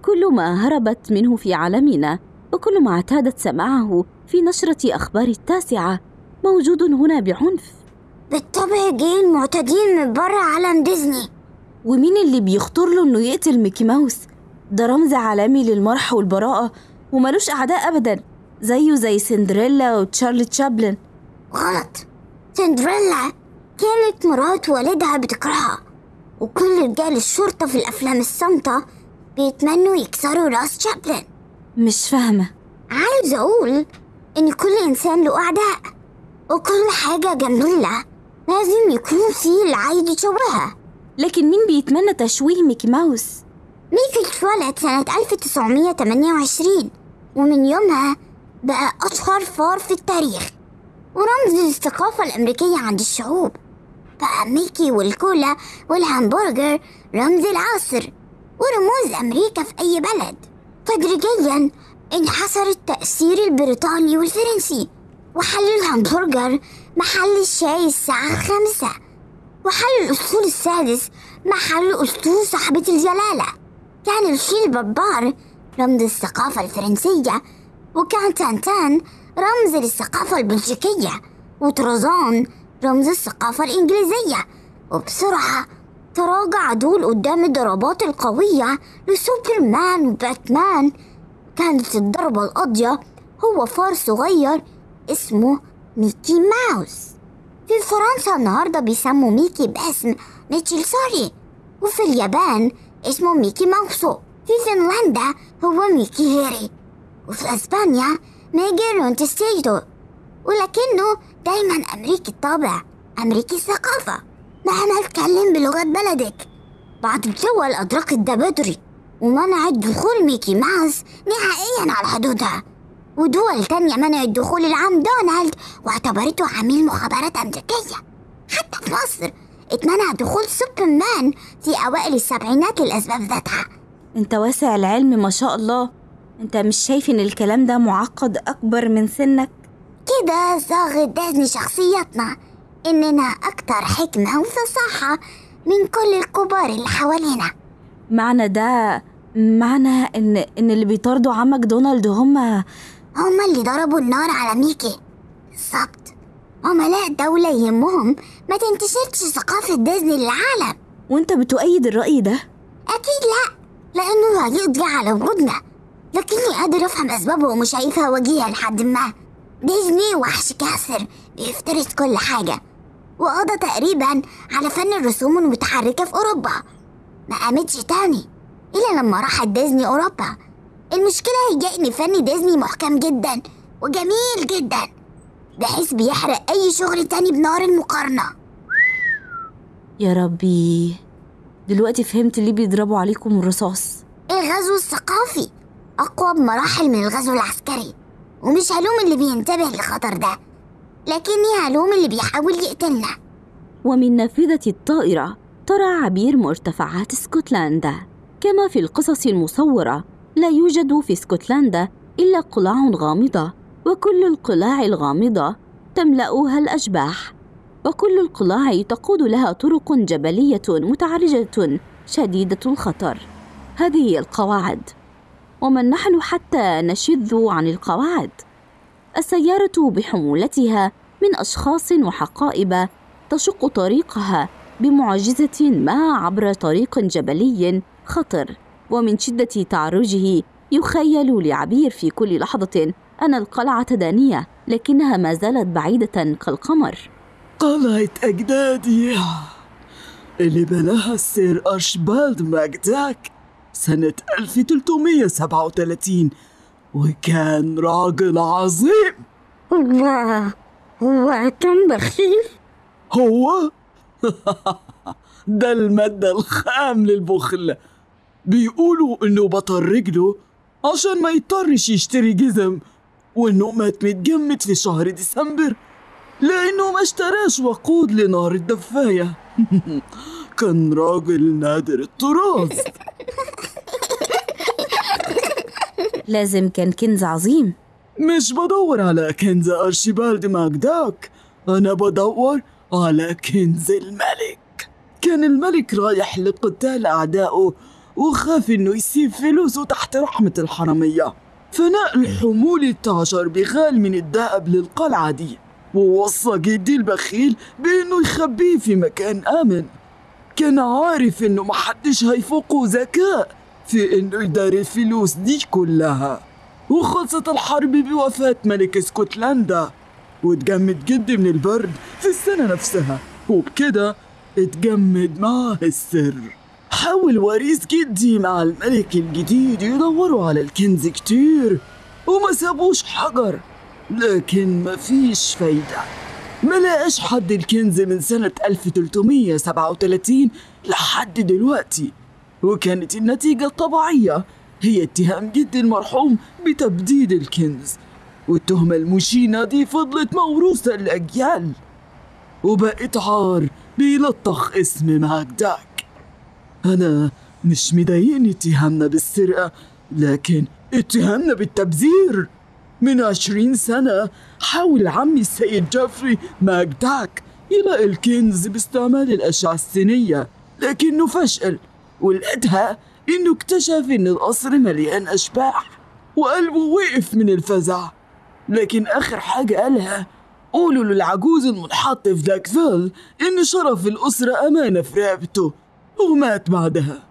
كل ما هربت منه في عالمنا وكل ما اعتادت سماعه في نشرة أخبار التاسعة موجود هنا بعنف. بالطبع جه المعتدين من برا عالم ديزني. ومين اللي بيخطر له إنه يقتل ميكي ماوس؟ ده رمز عالمي للمرح والبراءة وملوش أعداء أبدا زيه زي سندريلا وتشارلي تشابلن. غلط. سندريلا كانت مرات والدها بتكرهها وكل رجال الشرطة في الأفلام الصامتة بيتمنوا يكسروا راس شابلن. مش فاهمة. عايز أقول إن كل إنسان له أعداء وكل حاجة جميلة لازم يكون في اللي عايز يشوهها. لكن مين بيتمنى تشويه ميكي ماوس؟ ميكي اتولد سنة 1928 ومن يومها بقى أشهر فار في التاريخ. ورمز للثقافة الأمريكية عند الشعوب. ميكي والكولا والهامبرجر رمز العصر ورموز أمريكا في أي بلد. تدريجيا انحسر التأثير البريطاني والفرنسي وحل الهامبرجر محل الشاي الساعة خمسة وحل الأسطول السادس محل أسطول صاحبة الجلالة. كان الفيل البربار رمز الثقافة الفرنسية وكان تانتان رمز للثقافة البلجيكية وطرزان رمز الثقافة الإنجليزية. وبسرعة تراجع دول قدام الضربات القوية لسوبرمان وباتمان. كانت الضربة القاضية هو فار صغير اسمه ميكي ماوس. في فرنسا النهاردة بيسموا ميكي باسم ميشيل سوري وفي اليابان اسمه ميكي ماوسو. في فنلندا هو ميكي هيري وفي أسبانيا ميجيل راتونسيتو ولكنه دايما أمريكي الطابع أمريكي الثقافة. مهما اتكلم بلغة بلدك. بعض الدول أدركت ده بدري ومنعت دخول ميكي ماوس نهائيا على حدودها. ودول تانية منعت دخول العم دونالد واعتبرته عميل مخابرات أمريكية. حتى في مصر اتمنع دخول سوبرمان في أوائل السبعينات للأسباب ذاتها. انت واسع العلم ما شاء الله. انت مش شايف ان الكلام ده معقد اكبر من سنك؟ كده صاغت ديزني شخصيتنا إننا أكتر حكمة وفصاحة من كل الكبار اللي حوالينا. معنى ده معنى ان ان اللي بيطاردوا عمك دونالد هما هما اللي ضربوا النار على ميكي. بالظبط. عملاء دولة يهمهم. ما تنتشرش ثقافة ديزني للعالم. وانت بتؤيد الرأي ده؟ أكيد لأ لأنه هيقضي على وجودنا. لكني قادر أفهم أسبابه ومش شايفها وجيهة لحد ما. ديزني وحش كاسر بيفترس كل حاجة. وقضى تقريبا على فن الرسوم المتحركة في أوروبا. ما قامتش تاني إلا لما راحت ديزني أوروبا. المشكلة هي إن فن ديزني محكم جدا وجميل جدا بحيث بيحرق أي شغل تاني بنار المقارنة. يا ربي دلوقتي فهمت ليه بيضربوا عليكم الرصاص. الغزو الثقافي. أقوى بمراحل من الغزو العسكري ومش هلوم اللي بينتبه للخطر ده لكني هلوم اللي بيحاول يقتلنا. ومن نافذة الطائرة ترى عبير مرتفعات اسكتلندا كما في القصص المصورة لا يوجد في اسكتلندا إلا قلاع غامضة وكل القلاع الغامضة تملأها الأشباح. وكل القلاع تقود لها طرق جبلية متعرجة شديدة الخطر. هذه القواعد. ومن نحن حتى نشذ عن القواعد. السيارة بحمولتها من أشخاص وحقائب تشق طريقها بمعجزة ما عبر طريق جبلي خطر ومن شدة تعرجه يخيل لعبير في كل لحظة أن القلعة دانية لكنها ما زالت بعيدة كالقمر. قلعة أجدادي اللي بناها السير أرشبالد ماجداك. سنة 1337 وكان راجل عظيم. الله هو كان بخيل. هو؟ ده المادة الخام للبخل. بيقولوا إنه بطل رجله عشان ما يضطرش يشتري جزم وإنه مات متجمد في شهر ديسمبر لأنه ما اشتراش وقود لنار الدفاية. كان راجل نادر الطراز لازم كان كنز عظيم. مش بدور على كنز أرشيبالد ماجداك أنا بدور على كنز الملك. كان الملك رايح لقتال أعدائه وخاف إنه يسيب فلوسه تحت رحمة الحرامية. فنقل حمولة عشر بغال من الذهب للقلعة دي. ووصى جدي البخيل بإنه يخبيه في مكان آمن. كان عارف إنه محدش هيفوقه ذكاء في إنه يداري الفلوس دي كلها. وخلصت الحرب بوفاة ملك اسكتلندا. واتجمد جدي من البرد في السنة نفسها. وبكده اتجمد معاه السر. حاول وريث جدي مع الملك الجديد يدوروا على الكنز كتير. وما سابوش حجر. لكن مفيش فايدة. ما لقاش حد الكنز من سنة 1337 لحد دلوقتي. وكانت النتيجة الطبيعية هي اتهام جدي المرحوم بتبديد الكنز. والتهمة المشينة دي فضلت موروثة لأجيال وبقت عار بيلطخ اسم ماجداك أنا مش مضايقني اتهامنا بالسرقة لكن اتهامنا بالتبذير. من عشرين سنة حاول عمي السيد جيفري ماجداك يلاقي الكنز باستعمال الأشعة السينية لكنه فشل ولقيتها إنه اكتشف إن القصر مليان أشباح وقلبه وقف من الفزع. لكن آخر حاجة قالها قولوا للعجوز المنحط في داكفيل إن شرف الأسرة أمانة في رقبته ومات بعدها.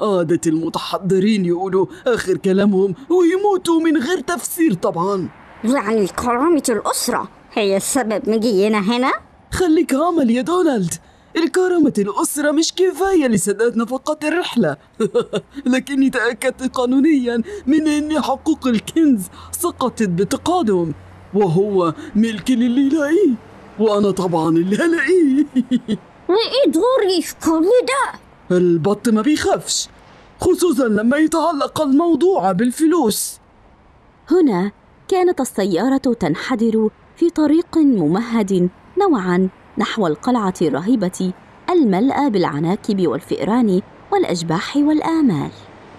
عادة المتحضرين يقولوا آخر كلامهم ويموتوا من غير تفسير طبعا. يعني كرامة الأسرة هي السبب. مجينا هنا؟ خليك عمل يا دونالد. الكرامة الأسرة مش كفاية لسداد نفقات الرحلة. لكني تأكدت قانونيا من أن حقوق الكنز سقطت بتقادم وهو ملك للي يلاقيه وأنا طبعا اللي هلاقيه وإيه دوري في كل ده؟ البط ما بيخافش خصوصا لما يتعلق الموضوع بالفلوس. هنا. كانت السيارة تنحدر في طريق ممهد نوعا نحو القلعة الرهيبة الملأى بالعناكب والفئران والأشباح والآمال.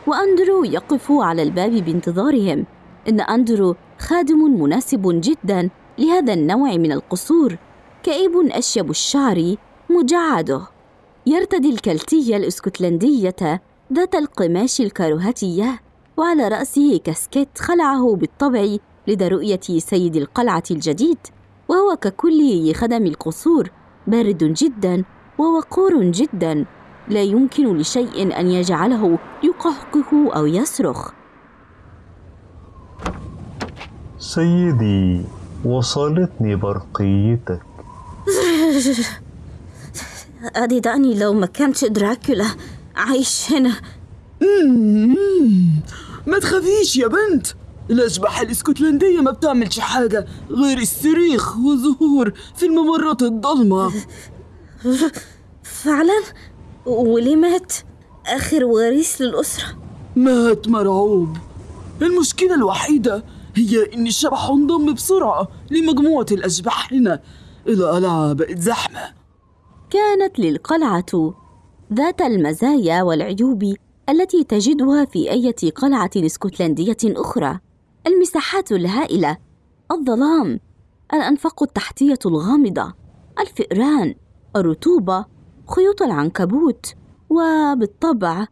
وأندرو يقف على الباب بانتظارهم. إن أندرو خادم مناسب جدا لهذا النوع من القصور. كئيب أشيب الشعر مجعده. يرتدي الكلتية الإسكتلندية ذات القماش الكاروهاتية وعلى رأسه كاسكيت خلعه بالطبع لدى رؤية سيد القلعة الجديد وهو ككل خدم القصور بارد جدا ووقور جدا. لا يمكن لشيء أن يجعله يقهقه أو يصرخ. سيدي وصلتني برقيتك. أدي داني لو ما كانش دراكولا عايش هنا. ما تخافيش يا بنت. الأشباح الإسكتلندية ما بتعملش حاجة غير الصريخ والظهور في الممرات الضلمة. فعلا؟ وليه مات؟ آخر وريث للأسرة. مات مرعوب. المشكلة الوحيدة هي إن الشبح انضم بسرعة لمجموعة الأشباح هنا القلعة بقت زحمة كانت للقلعة ذات المزايا والعيوب التي تجدها في أي قلعة إسكتلندية أخرى. المساحات الهائلة الظلام الأنفاق التحتية الغامضة الفئران الرطوبة خيوط العنكبوت وبالطبع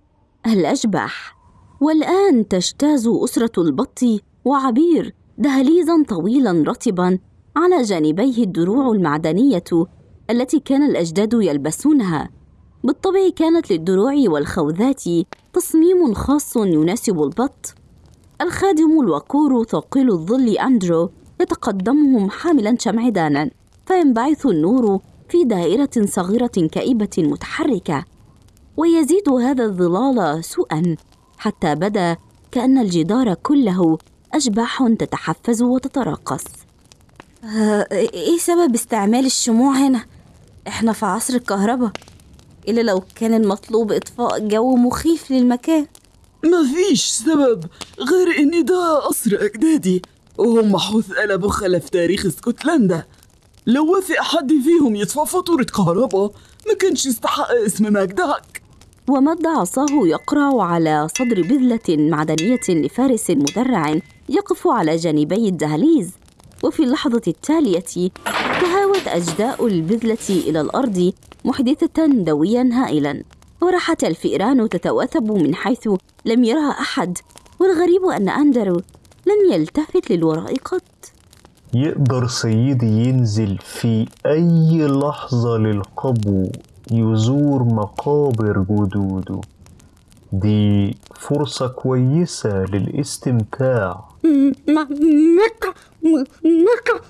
الأشباح. والآن تجتاز أسرة البط وعبير دهليزا طويلا رطبا على جانبيه الدروع المعدنية التي كان الأجداد يلبسونها. بالطبع كانت للدروع والخوذات تصميم خاص يناسب البط. الخادم الوقور ثقيل الظل أندرو يتقدمهم حاملا شمعدانا فينبعث النور في دائرة صغيرة كئيبة متحركة ويزيد هذا الظلال سوءا حتى بدأ كأن الجدار كله أشباح تتحفز وتتراقص. آه، إيه سبب استعمال الشموع هنا؟ إحنا في عصر الكهرباء. إلا لو كان المطلوب إطفاء جو مخيف للمكان. ما فيش سبب غير إن ده قصر أجدادي وهم حوث قلبوا خلف تاريخ اسكتلندا لو وافق حد فيهم يدفع فاتورة كهرباء ما كانش يستحق اسم مجدك. ومد عصاه يقرع على صدر بذلة معدنية لفارس مدرع يقف على جانبي الدهليز. وفي اللحظة التالية تهاوت أجزاء البذلة إلى الأرض محدثة دويا هائلا. وراحت الفئران تتواثب من حيث لم يرها أحد والغريب أن أندرو لم يلتفت للوراء قط. يقدر سيدي ينزل في أي لحظة للقبو يزور مقابر جدوده. دي فرصة كويسة للاستمتاع. ما مكة مكة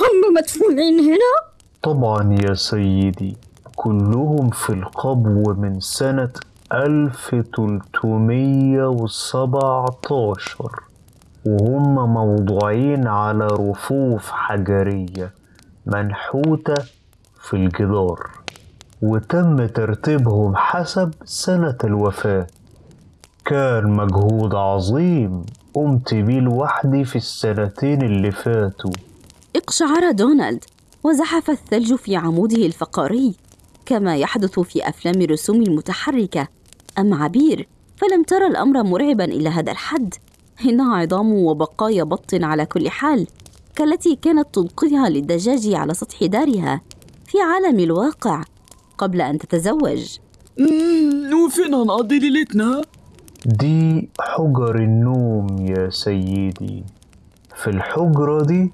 هم مدفونين هنا طبعا يا سيدي كلهم في القبو من سنة 1317 وهم موضوعين على رفوف حجرية منحوتة في الجدار وتم ترتيبهم حسب سنة الوفاة. كان مجهود عظيم قمت بيه لوحدي في السنتين اللي فاتوا. اقشعر دونالد وزحف الثلج في عموده الفقري كما يحدث في أفلام الرسوم المتحركة. أما عبير فلم ترى الأمر مرعبا إلى هذا الحد. إنها عظام وبقايا بط على كل حال كالتي كانت تلقيها للدجاج على سطح دارها في عالم الواقع قبل أن تتزوج. مم، وفين هنقضي ليلتنا؟ دي حجر النوم يا سيدي. في الحجرة دي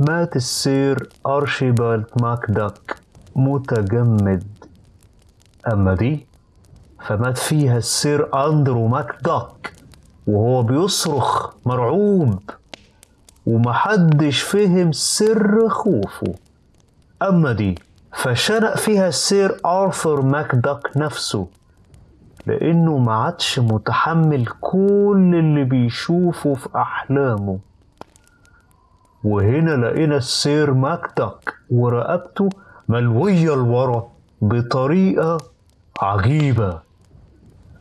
مات السير أرشيبالد ماكداك. متجمد أما دي فمات فيها السير أندرو ماكداك وهو بيصرخ مرعوب ومحدش فهم سر خوفه. أما دي فشنق فيها السير آرثر ماكداك نفسه لأنه ما عادش متحمل كل اللي بيشوفه في أحلامه. وهنا لقينا السير ماكداك ورقبته ملوية لورا بطريقة عجيبة.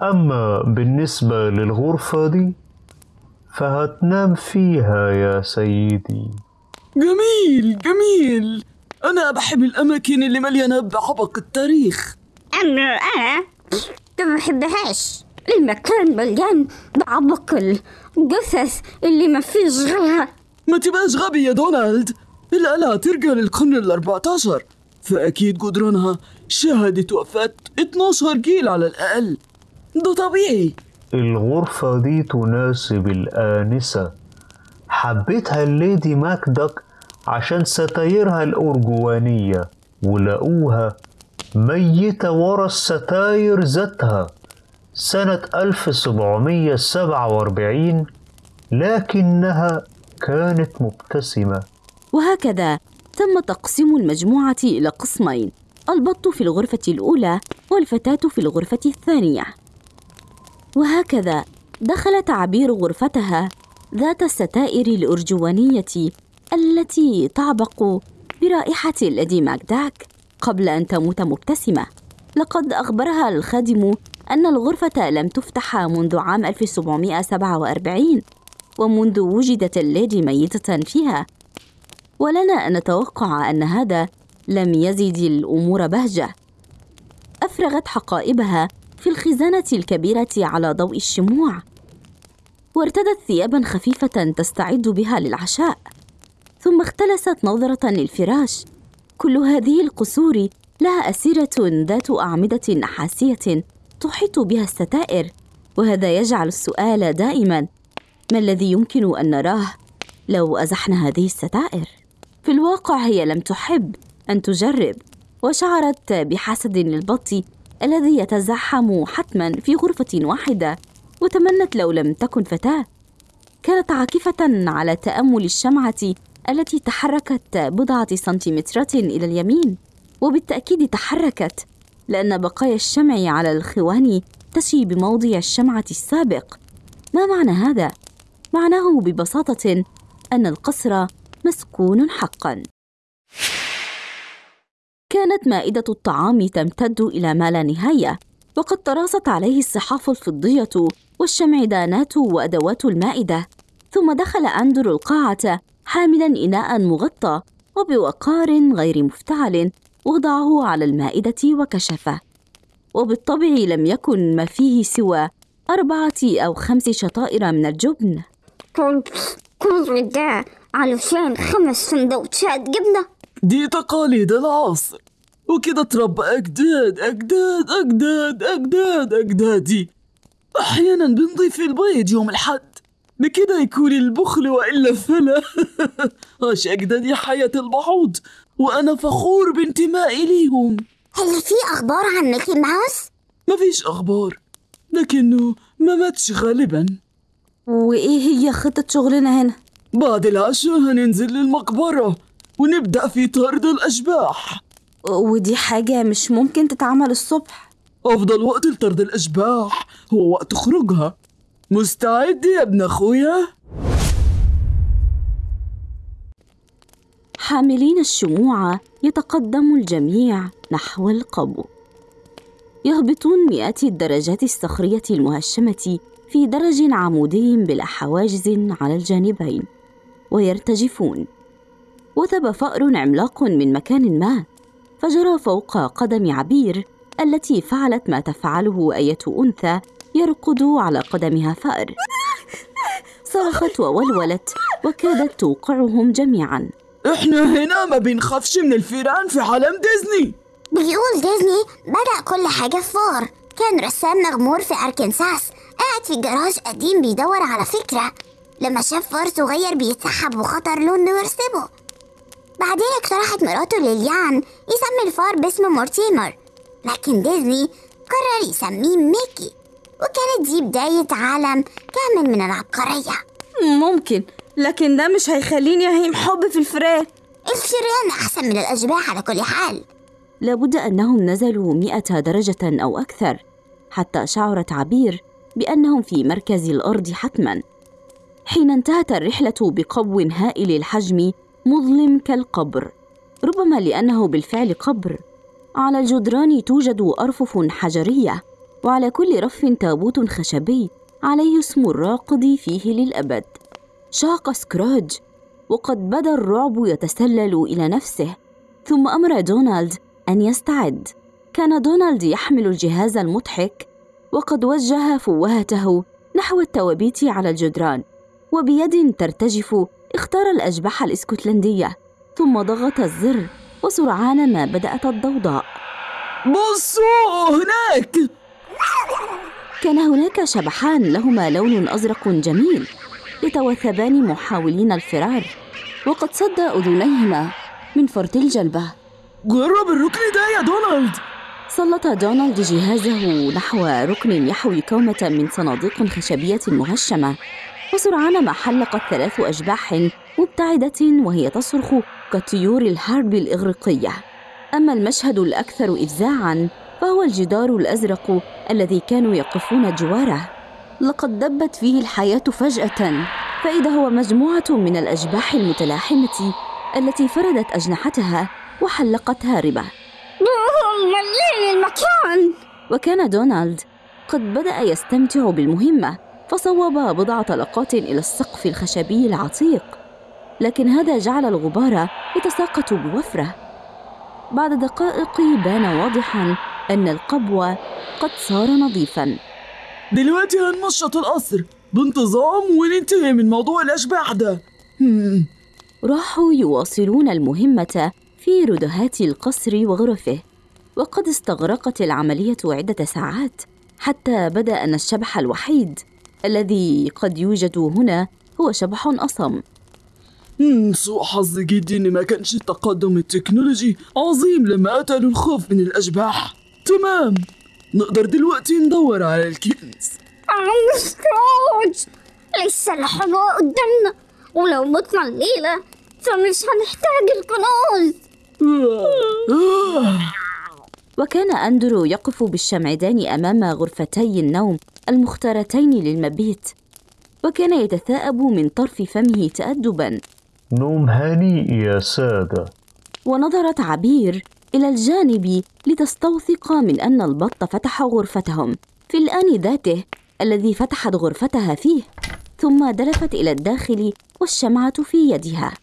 أما بالنسبة للغرفة دي فهتنام فيها يا سيدي. جميل جميل. أنا بحب الأماكن اللي مليانة بعبق التاريخ. أما أنا ما بحبهاش. المكان مليان بعبق الجثث اللي ما فيش غيرها. ما تبقاش غبي يا دونالد. الآلة ترجع للقرن الأربعة عشر فأكيد جدرانها شهدت وفاة 12 جيل على الأقل. ده طبيعي. الغرفة دي تناسب الآنسة. حبيتها الليدي ماكداك عشان ستايرها الأرجوانية ولقوها ميتة ورا الستاير ذاتها. سنة 1747 لكنها كانت مبتسمة. وهكذا. تم تقسيم المجموعة إلى قسمين البط في الغرفة الأولى والفتاة في الغرفة الثانية. وهكذا دخل تعبير غرفتها ذات الستائر الأرجوانية التي تعبق برائحة الليدي ماكداك قبل أن تموت مبتسمة. لقد أخبرها الخادم أن الغرفة لم تفتح منذ عام 1747 ومنذ وجدت الليدي ميتة فيها. ولنا أن نتوقع أن هذا لم يزد الأمور بهجة. أفرغت حقائبها في الخزانة الكبيرة على ضوء الشموع وارتدت ثيابا خفيفة تستعد بها للعشاء. ثم اختلست نظرة للفراش. كل هذه القصور لها أسيرة ذات أعمدة نحاسية تحيط بها الستائر وهذا يجعل السؤال دائما ما الذي يمكن أن نراه لو أزحنا هذه الستائر؟ في الواقع هي لم تحب أن تجرب وشعرت بحسد للبط الذي يتزحم حتما في غرفة واحدة وتمنت لو لم تكن فتاة كانت عاكفة على تأمل الشمعة التي تحركت بضعة سنتيمترات إلى اليمين وبالتأكيد تحركت لأن بقايا الشمع على الخوان تشي بموضع الشمعة السابق ما معنى هذا؟ معناه ببساطة أن القصر مسكون حقا. كانت مائدة الطعام تمتد إلى ما لا نهاية وقد تراصت عليه الصحاف الفضية والشمعدانات وأدوات المائدة ثم دخل أندرو القاعة حاملا إناء مغطى وبوقار غير مفتعل وضعه على المائدة وكشفه. وبالطبع لم يكن ما فيه سوى أربعة أو خمس شطائر من الجبن. علشان خمس سندوتشات جبنة. دي تقاليد العصر. وكده تربى أجداد أجداد أجداد أجداد أجدادي. أحيانا بنضيف البيض يوم الحد بكده يكون البخل وإلا فلا عاش أجدادي حياة البعوض وأنا فخور بانتمائي ليهم. هل في أخبار عن ميكي ماوس؟ مفيش أخبار لكنه ما ماتش غالبا. وإيه هي خطة شغلنا هنا؟ بعد العشاء هننزل للمقبرة ونبدأ في طرد الأشباح. ودي حاجة مش ممكن تتعمل الصبح. أفضل وقت لطرد الأشباح هو وقت خروجها. مستعد يا ابن أخويا؟ حاملين الشموع يتقدم الجميع نحو القبو. يهبطون مئات الدرجات الصخرية المهشمة في درج عمودي بلا حواجز على الجانبين. ويرتجفون. وثب فأر عملاق من مكان ما فجرى فوق قدم عبير التي فعلت ما تفعله أية أنثى يرقد على قدمها فأر. صرخت وولولت وكادت توقعهم جميعا. إحنا هنا ما بنخافش من الفيران في عالم ديزني. بيقول ديزني بدأ كل حاجة بفار كان رسام مغمور في أركنساس. قاعد في جراج قديم بيدور على فكرة. لما شاف فار صغير بيتسحب وخطر له إنه يرسمه بعدين اقترحت مراته ليليان يسمي الفار باسم مورتيمر لكن ديزني قرر يسميه ميكي وكانت دي بداية عالم كامل من العبقرية. ممكن لكن ده مش هيخليني أهيم حب في الفراخ. الفيران أحسن من الأشباح على كل حال. لابد أنهم نزلوا مئة درجة أو أكثر حتى شعرت عبير بأنهم في مركز الأرض حتما. حين انتهت الرحلة بقبو هائل الحجم مظلم كالقبر. ربما لأنه بالفعل قبر. على الجدران توجد أرفف حجرية وعلى كل رف تابوت خشبي عليه اسم الراقد فيه للأبد. شاق سكروج وقد بدا الرعب يتسلل إلى نفسه. ثم أمر دونالد أن يستعد. كان دونالد يحمل الجهاز المضحك وقد وجه فوهته نحو التوابيت على الجدران. وبيد ترتجف اختار الأجبحة الإسكتلندية. ثم ضغط الزر وسرعان ما بدأت الضوضاء. بصوا هناك! كان هناك شبحان لهما لون أزرق جميل يتوثبان محاولين الفرار وقد سد أذنيهما من فرط الجلبة. جرب الركن ده يا دونالد! سلط دونالد جهازه نحو ركن يحوي كومة من صناديق خشبية مهشمة وسرعان ما حلقت ثلاث أشباح مبتعدة وهي تصرخ كطيور الحرب الإغريقية. أما المشهد الأكثر إفزاعاً فهو الجدار الأزرق الذي كانوا يقفون جواره. لقد دبت فيه الحياة فجأة فإذا هو مجموعة من الأشباح المتلاحمة التي فردت أجنحتها وحلقت هاربة. المكان! وكان دونالد قد بدأ يستمتع بالمهمة. فصوب بضع طلقات إلى السقف الخشبي العتيق لكن هذا جعل الغبار يتساقط بوفرة. بعد دقائق بان واضحا أن القبو قد صار نظيفا. دلوقتي هنمشط القصر بانتظام وننتهي من موضوع الأشباح ده. راحوا يواصلون المهمة في ردهات القصر وغرفه وقد استغرقت العملية عدة ساعات حتى بدأ أن الشبح الوحيد الذي قد يوجد هنا هو شبح أصم. سوء حظ جدي إن ما كانش التقدم التكنولوجي عظيم لما قتلوا الخوف من الأشباح. تمام. نقدر دلوقتي ندور على الكنز. عم سكروج لسه الحلوة قدامنا. ولو متنا الليلة فمش هنحتاج الكنوز. آه. وكان أندرو يقف بالشمعدان أمام غرفتي النوم. المختارتين للمبيت وكان يتثاءب من طرف فمه تأدبا. نوم هنيء يا سادة. ونظرت عبير إلى الجانب لتستوثق من أن البط فتح غرفتهم في الآن ذاته الذي فتحت غرفتها فيه ثم دلفت إلى الداخل والشمعة في يدها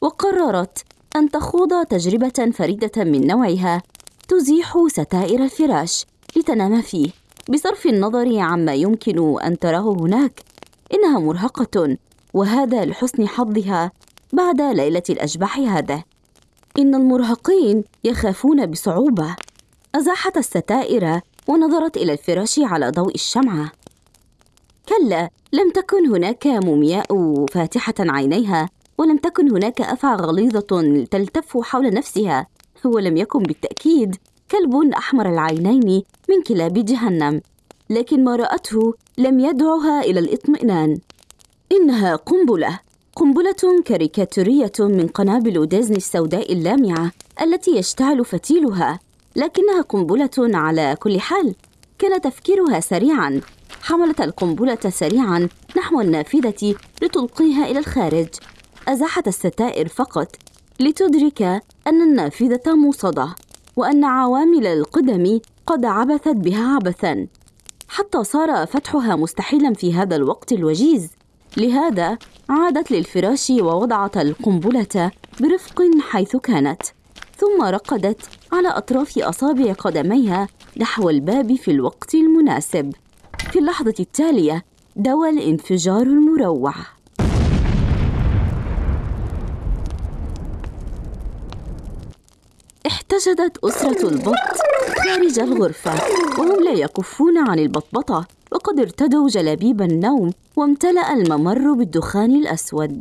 وقررت أن تخوض تجربة فريدة من نوعها تزيح ستائر الفراش لتنام فيه. بصرف النظر عما يمكن أن تراه هناك إنها مرهقة وهذا لحسن حظها بعد ليلة الأشباح هذا. إن المرهقين يخافون بصعوبة. أزاحت الستائر ونظرت إلى الفراش على ضوء الشمعة. كلا لم تكن هناك مومياء فاتحة عينيها ولم تكن هناك أفعى غليظة تلتف حول نفسها ولم يكن بالتأكيد كلب أحمر العينين من كلاب جهنم لكن ما رأته لم يدعها إلى الإطمئنان. إنها قنبلة قنبلة كاريكاتورية من قنابل ديزني السوداء اللامعة التي يشتعل فتيلها لكنها قنبلة على كل حال. كان تفكيرها سريعا. حملت القنبلة سريعا نحو النافذة لتلقيها إلى الخارج. أزاحت الستائر فقط لتدرك أن النافذة موصدة وأن عوامل القدم قد عبثت بها عبثا. حتى صار فتحها مستحيلا في هذا الوقت الوجيز. لهذا عادت للفراش ووضعت القنبلة برفق حيث كانت ثم رقدت على أطراف أصابع قدميها نحو الباب في الوقت المناسب. في اللحظة التالية دوى الانفجار المروع احتشدت أسرة البط خارج الغرفة وهم لا يكفون عن البطبطة وقد ارتدوا جلابيب النوم وامتلأ الممر بالدخان الأسود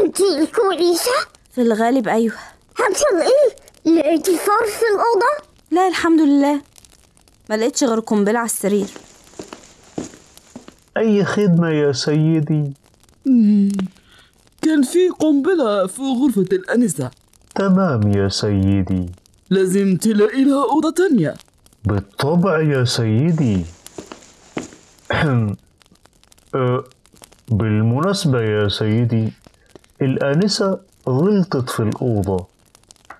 انتي كويسة؟ في الغالب أيوه حصل إيه؟ لقيتي فار في الأوضة؟ لا الحمد لله ما لقيتش غير قنبلة على السرير أي خدمة يا سيدي مم. كان في قنبلة في غرفة الأنسة تمام يا سيدي. لازم تلاقي لها أوضة تانية. بالطبع يا سيدي. أه، بالمناسبة يا سيدي الآنسة غلطت في الأوضة.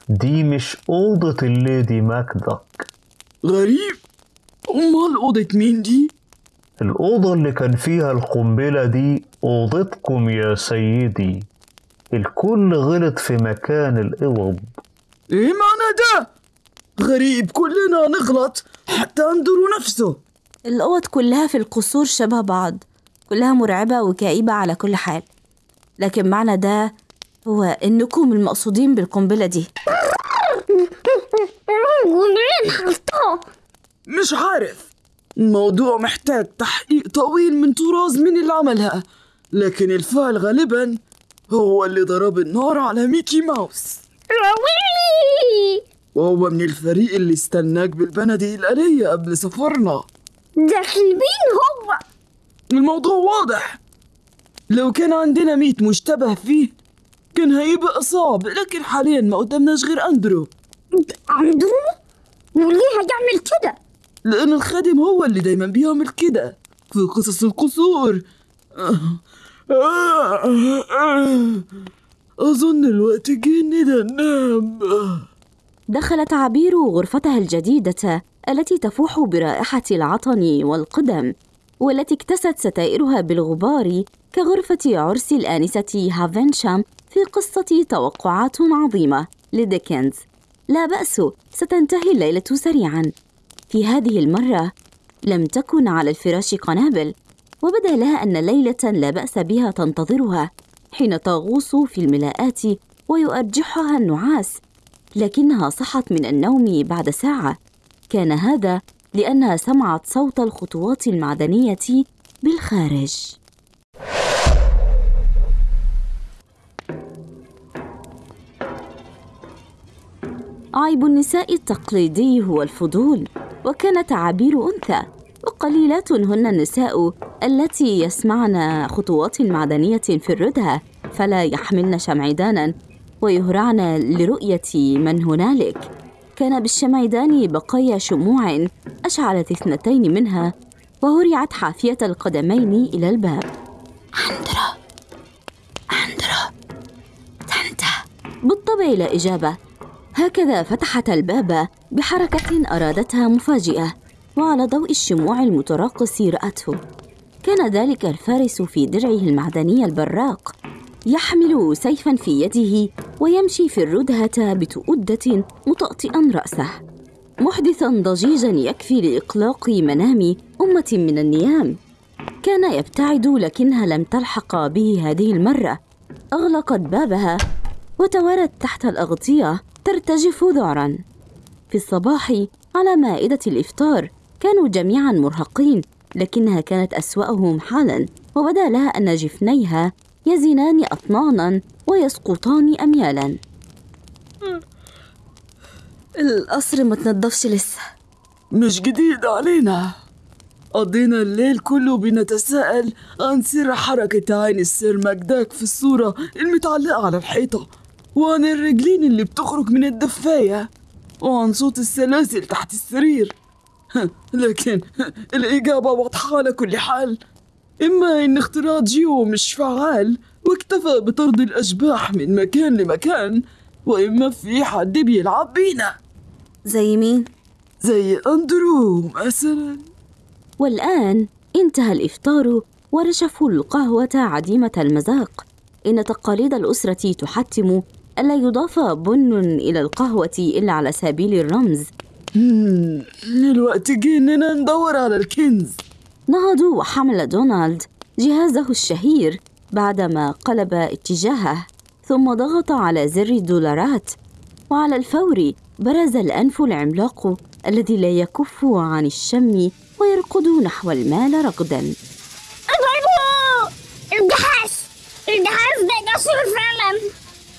دي مش أوضة الليدي ماكدك غريب. أمال أوضة مين دي؟ الأوضة اللي كان فيها القنبلة دي أوضتكم يا سيدي. الكل غلط في مكان الأوض إيه معنى ده؟ غريب كلنا نغلط حتى اندرو نفسه. الأوض كلها في القصور شبه بعض كلها مرعبة وكئيبة على كل حال. لكن معنى ده هو إنكم المقصودين بالقنبلة دي. مش عارف. الموضوع محتاج تحقيق طويل من طراز من اللي عملها لكن الفعل غالبا هو اللي ضرب النار على ميكي ماوس. راويلي وهو من الفريق اللي استناك بالبنادق الآلية قبل سفرنا. داخل مين هو! الموضوع واضح! لو كان عندنا ميت مشتبه فيه كان هيبقى صعب لكن حاليا ما قدامناش غير أندرو. عنده وليه هيعمل كده! لأن الخادم هو اللي دايما بيعمل كده. في قصص القصور. أظن الوقت جه إننا دخلت عبير غرفتها الجديدة التي تفوح برائحة العطن والقدم والتي اكتست ستائرها بالغبار كغرفة عرس الآنسة هافنشام في قصة توقعات عظيمة لديكنز. لا بأس ستنتهي الليلة سريعا. في هذه المرة لم تكن على الفراش قنابل. وبدأ لها أن ليلة لا بأس بها تنتظرها حين تغوص في الملاءات ويؤرجحها النعاس لكنها صحت من النوم بعد ساعة. كان هذا لأنها سمعت صوت الخطوات المعدنية بالخارج. عيب النساء التقليدي هو الفضول وكانت عبير أنثى. وقليلات هن النساء التي يسمعن خطوات معدنية في الردهة فلا يحملن شمعدانا ويهرعن لرؤية من هنالك. كان بالشمعدان بقايا شموع أشعلت اثنتين منها وهرعت حافية القدمين إلى الباب. أندرا أندرا تنتا بالطبع لا إجابة. هكذا فتحت الباب بحركة أرادتها مفاجئة. وعلى ضوء الشموع المتراقص رأته. كان ذلك الفارس في درعه المعدني البراق. يحمل سيفا في يده ويمشي في الردهة بتؤدة مطأطئا رأسه. محدثا ضجيجا يكفي لإقلاق منام أمة من النيام. كان يبتعد لكنها لم تلحق به هذه المرة. أغلقت بابها وتوارت تحت الأغطية ترتجف ذعرا في الصباح على مائدة الإفطار كانوا جميعا مرهقين لكنها كانت أسوأهم حالا وبدا لها أن جفنيها يزنان أطنانا ويسقطان أميالا. القصر ما تنضفش لسه. مش جديد علينا. قضينا الليل كله بنتساءل عن سر حركة عين السير مجداك في الصورة المتعلقة على الحيطة وعن الرجلين اللي بتخرج من الدفاية وعن صوت السلاسل تحت السرير. لكن الإجابة واضحة على كل حال. إما إن اختراع جيو مش فعال واكتفى بطرد الأشباح من مكان لمكان وإما في حد بيلعب بينا. زي مين؟ زي أندرو مثلا. والآن انتهى الإفطار ورشفوا القهوة عديمة المذاق. إن تقاليد الأسرة تحتم ألا يضاف بن إلى القهوة إلا على سبيل الرمز. جه إننا ندور على الكنز. نهض وحمل دونالد جهازه الشهير بعدما قلب اتجاهه ثم ضغط على زر الدولارات. وعلى الفور برز الأنف العملاق الذي لا يكف عن الشم ويركض نحو المال ركضا أبابو الجهاز الجهاز ده جسر فعلا.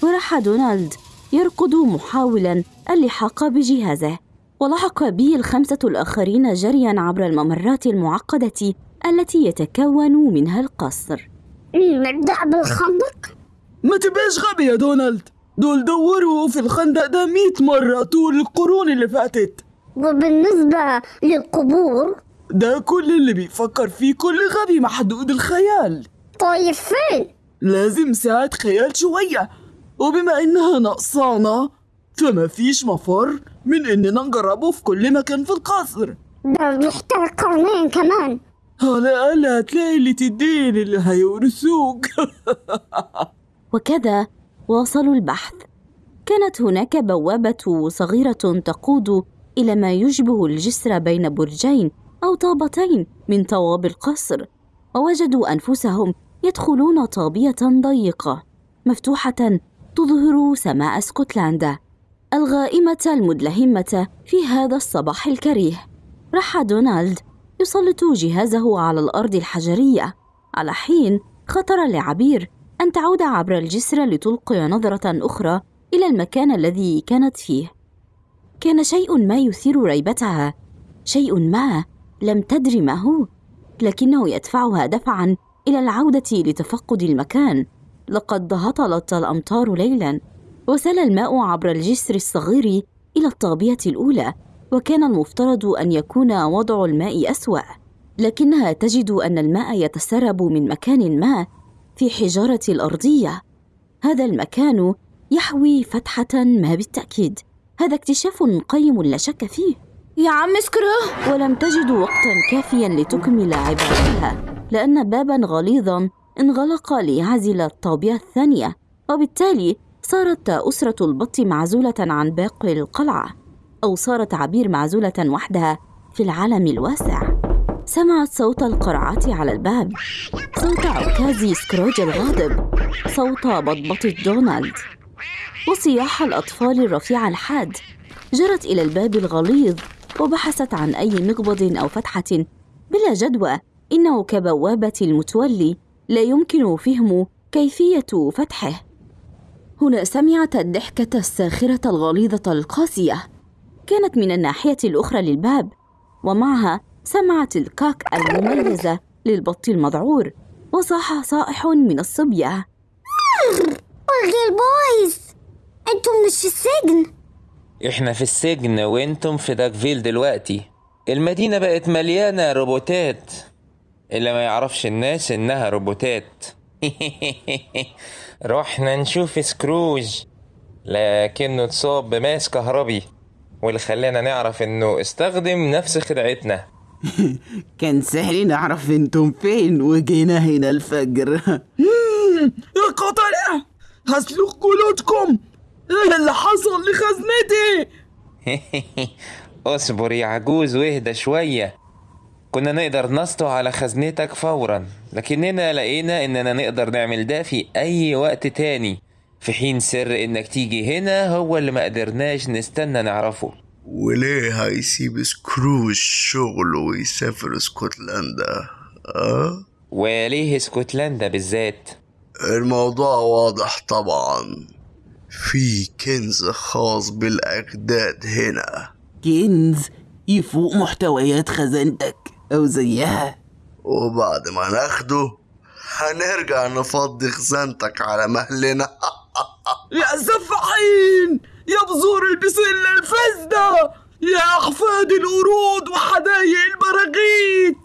وراح دونالد يركض محاولا اللحاق بجهازه. ولحق به الخمسة الآخرين جريا عبر الممرات المعقدة التي يتكون منها القصر. نبدأ بالخندق؟ ما تبقاش غبي يا دونالد. دول دوروا في الخندق ده مئة مرة طول القرون اللي فاتت. وبالنسبة للقبور؟ ده كل اللي بيفكر فيه كل غبي محدود الخيال. طيب فين؟ لازم ساعة خيال شوية. وبما إنها نقصانة فما فيش مفر من إننا نجربه في كل مكان في القصر. ده بيحتاج قرنين كمان. على الأقل هتلاقي اللي تدين اللي هيورثوك. وكذا واصلوا البحث. كانت هناك بوابة صغيرة تقود إلى ما يشبه الجسر بين برجين أو طابتين من طواب القصر ووجدوا أنفسهم يدخلون طابية ضيقة مفتوحة تظهر سماء اسكتلندا. الغائمة المدلهمة في هذا الصباح الكريه. راح دونالد يسلط جهازه على الأرض الحجرية على حين خطر لعبير أن تعود عبر الجسر لتلقي نظرة أخرى إلى المكان الذي كانت فيه. كان شيء ما يثير ريبتها شيء ما لم تدر ما هو لكنه يدفعها دفعا إلى العودة لتفقد المكان. لقد هطلت الأمطار ليلا. وسال الماء عبر الجسر الصغير إلى الطابية الأولى وكان المفترض أن يكون وضع الماء أسوأ. لكنها تجد أن الماء يتسرب من مكان ما في حجارة الأرضية. هذا المكان يحوي فتحة ما بالتأكيد. هذا اكتشاف قيم لا شك فيه. يا عم سكرو ولم تجد وقتا كافيا لتكمل عبارتها لأن بابا غليظا انغلق ليعزل الطابية الثانية وبالتالي صارت أسرة البط معزولة عن باقي القلعة أو صارت عبير معزولة وحدها في العالم الواسع. سمعت صوت القرعات على الباب. صوت عكاز سكروج الغاضب. صوت بطبطة دونالد وصياح الأطفال الرفيع الحاد. جرت إلى الباب الغليظ وبحثت عن أي مقبض أو فتحة بلا جدوى. إنه كبوابة المتولي. لا يمكن فهم كيفية فتحه. هنا سمعت الضحكة الساخرة الغليظة القاسية. كانت من الناحية الأخرى للباب ومعها سمعت الكاك المميزة للبط المذعور وصاح صائح من الصبية. ورجال بويز أنتم مش في السجن؟ إحنا في السجن وأنتم في داكفيل دلوقتي. المدينة بقت مليانة روبوتات. اللي ما يعرفش الناس إنها روبوتات. رحنا نشوف سكروج لكنه اتصاب بماس كهربي واللي خلانا نعرف إنه استخدم نفس خدعتنا كان سهل نعرف إنتم فين وجينا هنا الفجر. يا قطر هسلخ جلودكم إيه اللي حصل لخزنتي؟ اصبر يا عجوز وإهدى شوية. كنا نقدر نسطو على خزنتك فورا لكننا لقينا إننا نقدر نعمل ده في أي وقت تاني. في حين سر إنك تيجي هنا هو اللي ما قدرناش نستنى نعرفه. وليه هيسيب سكروج شغله ويسافر اسكتلندا أه؟ وليه اسكتلندا بالذات؟ الموضوع واضح طبعا. في كنز خاص بالأجداد هنا. كنز يفوق محتويات خزانتك أو زيها. وبعد ما ناخده هنرجع نفضي خزانتك على مهلنا. يا سفاحين يا بذور البسلة الفاسدة يا أحفاد القرود وحدايق البراغيث.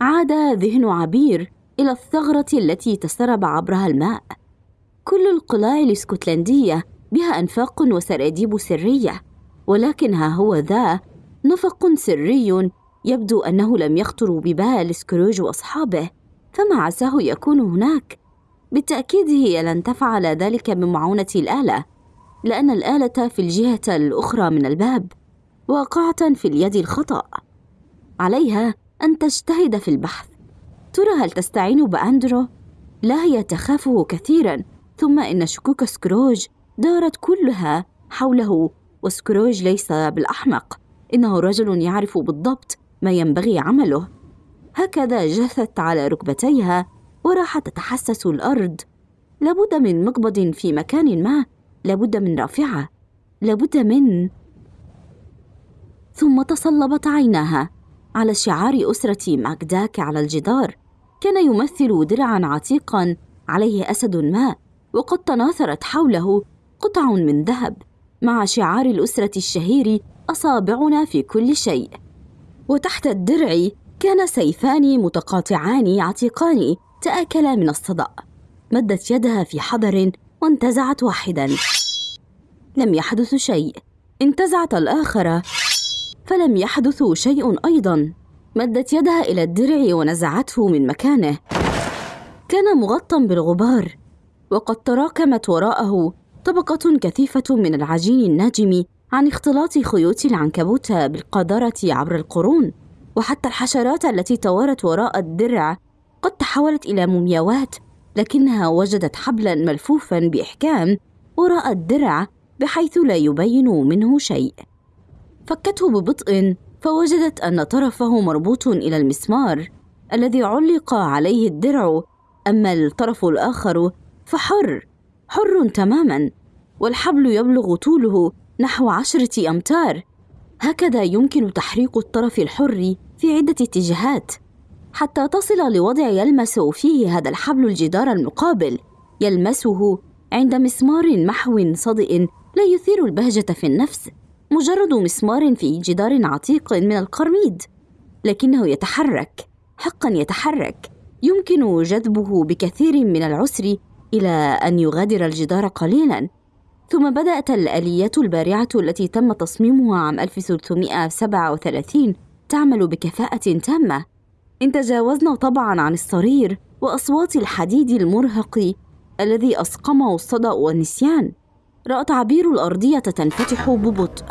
عاد ذهن عبير إلى الثغرة التي تسرب عبرها الماء. كل القلاع الإسكتلندية بها أنفاق وسراديب سرية ولكن ها هو ذا نفق سري يبدو أنه لم يخطر ببال سكروج وأصحابه فما عساه يكون هناك. بالتأكيد هي لن تفعل ذلك بمعونة الآلة لأن الآلة في الجهة الأخرى من الباب واقعة في اليد الخطأ. عليها أن تجتهد في البحث. ترى هل تستعين بأندرو؟ لا هي تخافه كثيرا ثم إن شكوك سكروج دارت كلها حوله وسكروج ليس بالأحمق. إنه رجل يعرف بالضبط ما ينبغي عمله. هكذا جثت على ركبتيها وراحت تتحسس الأرض. لابد من مقبض في مكان ما لابد من رافعة لابد من ثم تصلبت عيناها على شعار أسرة ماكداك على الجدار. كان يمثل درعا عتيقا عليه أسد ما وقد تناثرت حوله قطع من ذهب. مع شعار الأسرة الشهير أصابعنا في كل شيء. وتحت الدرع كان سيفان متقاطعان عتيقان تآكلا من الصدأ. مدت يدها في حذر وانتزعت واحدا. لم يحدث شيء. انتزعت الآخر. فلم يحدث شيء أيضا. مدت يدها إلى الدرع ونزعته من مكانه. كان مغطى بالغبار. وقد تراكمت وراءه طبقة كثيفة من العجين الناجم عن اختلاط خيوط العنكبوت بالقذارة عبر القرون وحتى الحشرات التي توارت وراء الدرع قد تحولت إلى مومياوات لكنها وجدت حبلا ملفوفا بإحكام وراء الدرع بحيث لا يبين منه شيء. فكته ببطء فوجدت أن طرفه مربوط إلى المسمار الذي علق عليه الدرع أما الطرف الآخر فحر حر تماما والحبل يبلغ طوله نحو عشرة أمتار. هكذا يمكن تحريك الطرف الحر في عدة اتجاهات حتى تصل لوضع يلمس فيه هذا الحبل الجدار المقابل. يلمسه عند مسمار محو صدئ لا يثير البهجة في النفس مجرد مسمار في جدار عتيق من القرميد. لكنه يتحرك حقا يتحرك. يمكن جذبه بكثير من العسر إلى أن يغادر الجدار قليلا. ثم بدأت الاليات البارعة التي تم تصميمها عام 1337 تعمل بكفاءة تامة. إن تجاوزنا طبعا عن الصرير وأصوات الحديد المرهق الذي اسقمه الصدأ والنسيان رأت عبير الأرضية تنفتح ببطء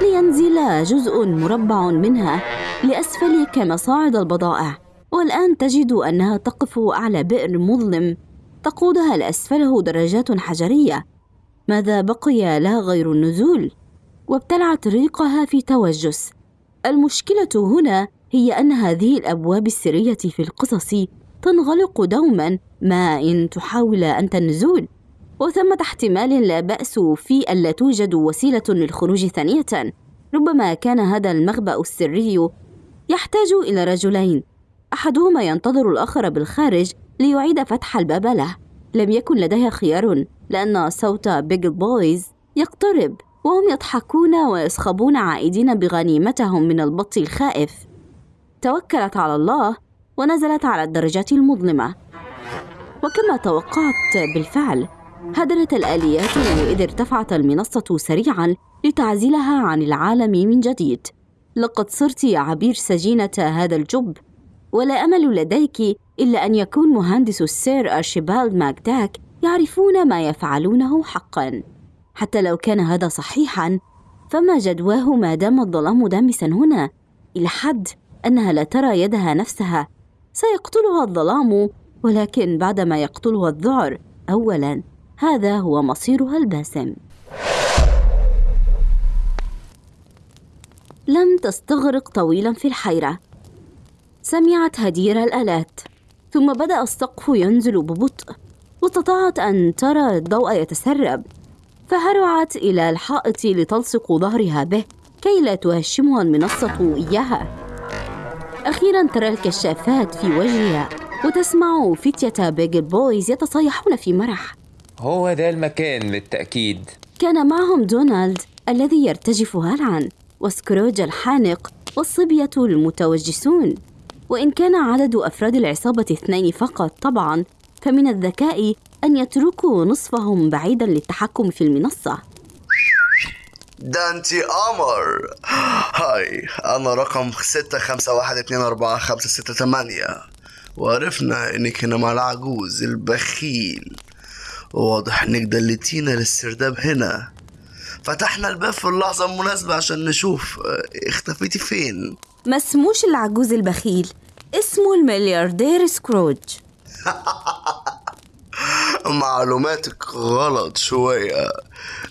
لينزل جزء مربع منها لأسفل كمصاعد البضائع. والآن تجد أنها تقف أعلى بئر مظلم تقودها لأسفله درجات حجرية. ماذا بقي لها غير النزول؟ وابتلعت ريقها في توجس. المشكلة هنا هي أن هذه الأبواب السرية في القصص تنغلق دوما ما إن تحاول أنت النزول وثمة احتمال لا بأس في ألا توجد وسيلة للخروج ثانية. ربما كان هذا المخبأ السري يحتاج إلى رجلين. أحدهما ينتظر الآخر بالخارج ليعيد فتح الباب له. لم يكن لديها خيار لأن صوت بيجل بويز يقترب وهم يضحكون ويصخبون عائدين بغنيمتهم من البط الخائف. توكلت على الله ونزلت على الدرجات المظلمة. وكما توقعت بالفعل هدرت الآليات وإذ ارتفعت المنصة سريعا لتعزلها عن العالم من جديد. لقد صرت يا عبير سجينة هذا الجب ولا أمل لديك إلا أن يكون مهندس السير أرشيبالد ماكداك يعرفون ما يفعلونه حقا. حتى لو كان هذا صحيحا فما جدواه ما دام الظلام دامسا هنا. إلى حد أنها لا ترى يدها نفسها. سيقتلها الظلام ولكن بعدما يقتلها الذعر أولا هذا هو مصيرها الباسم. لم تستغرق طويلا في الحيرة. سمعت هدير الآلات. ثم بدأ السقف ينزل ببطء واستطاعت أن ترى الضوء يتسرب. فهرعت إلى الحائط لتلصق ظهرها به كي لا تهشمها المنصة إياها. أخيرا ترى الكشافات في وجهها وتسمع فتية بيجل بويز يتصايحون في مرح. هو ده المكان بالتأكيد. كان معهم دونالد الذي يرتجف هلعا وسكروج الحانق والصبية المتوجسون. وإن كان عدد أفراد العصابة اثنين فقط طبعا فمن الذكاء أن يتركوا نصفهم بعيدا للتحكم في المنصة. ده انتي قمر هاي أنا رقم ستة خمسة واحد اتنين أربعة خمسة ستة تمانية وعرفنا إنك هنا مع العجوز البخيل. واضح إنك دلتينا للسرداب هنا. فتحنا الباب في اللحظة المناسبة عشان نشوف آه، اختفيتي فين؟ ما اسموش العجوز البخيل. اسمه الملياردير سكروج. معلوماتك غلط شوية.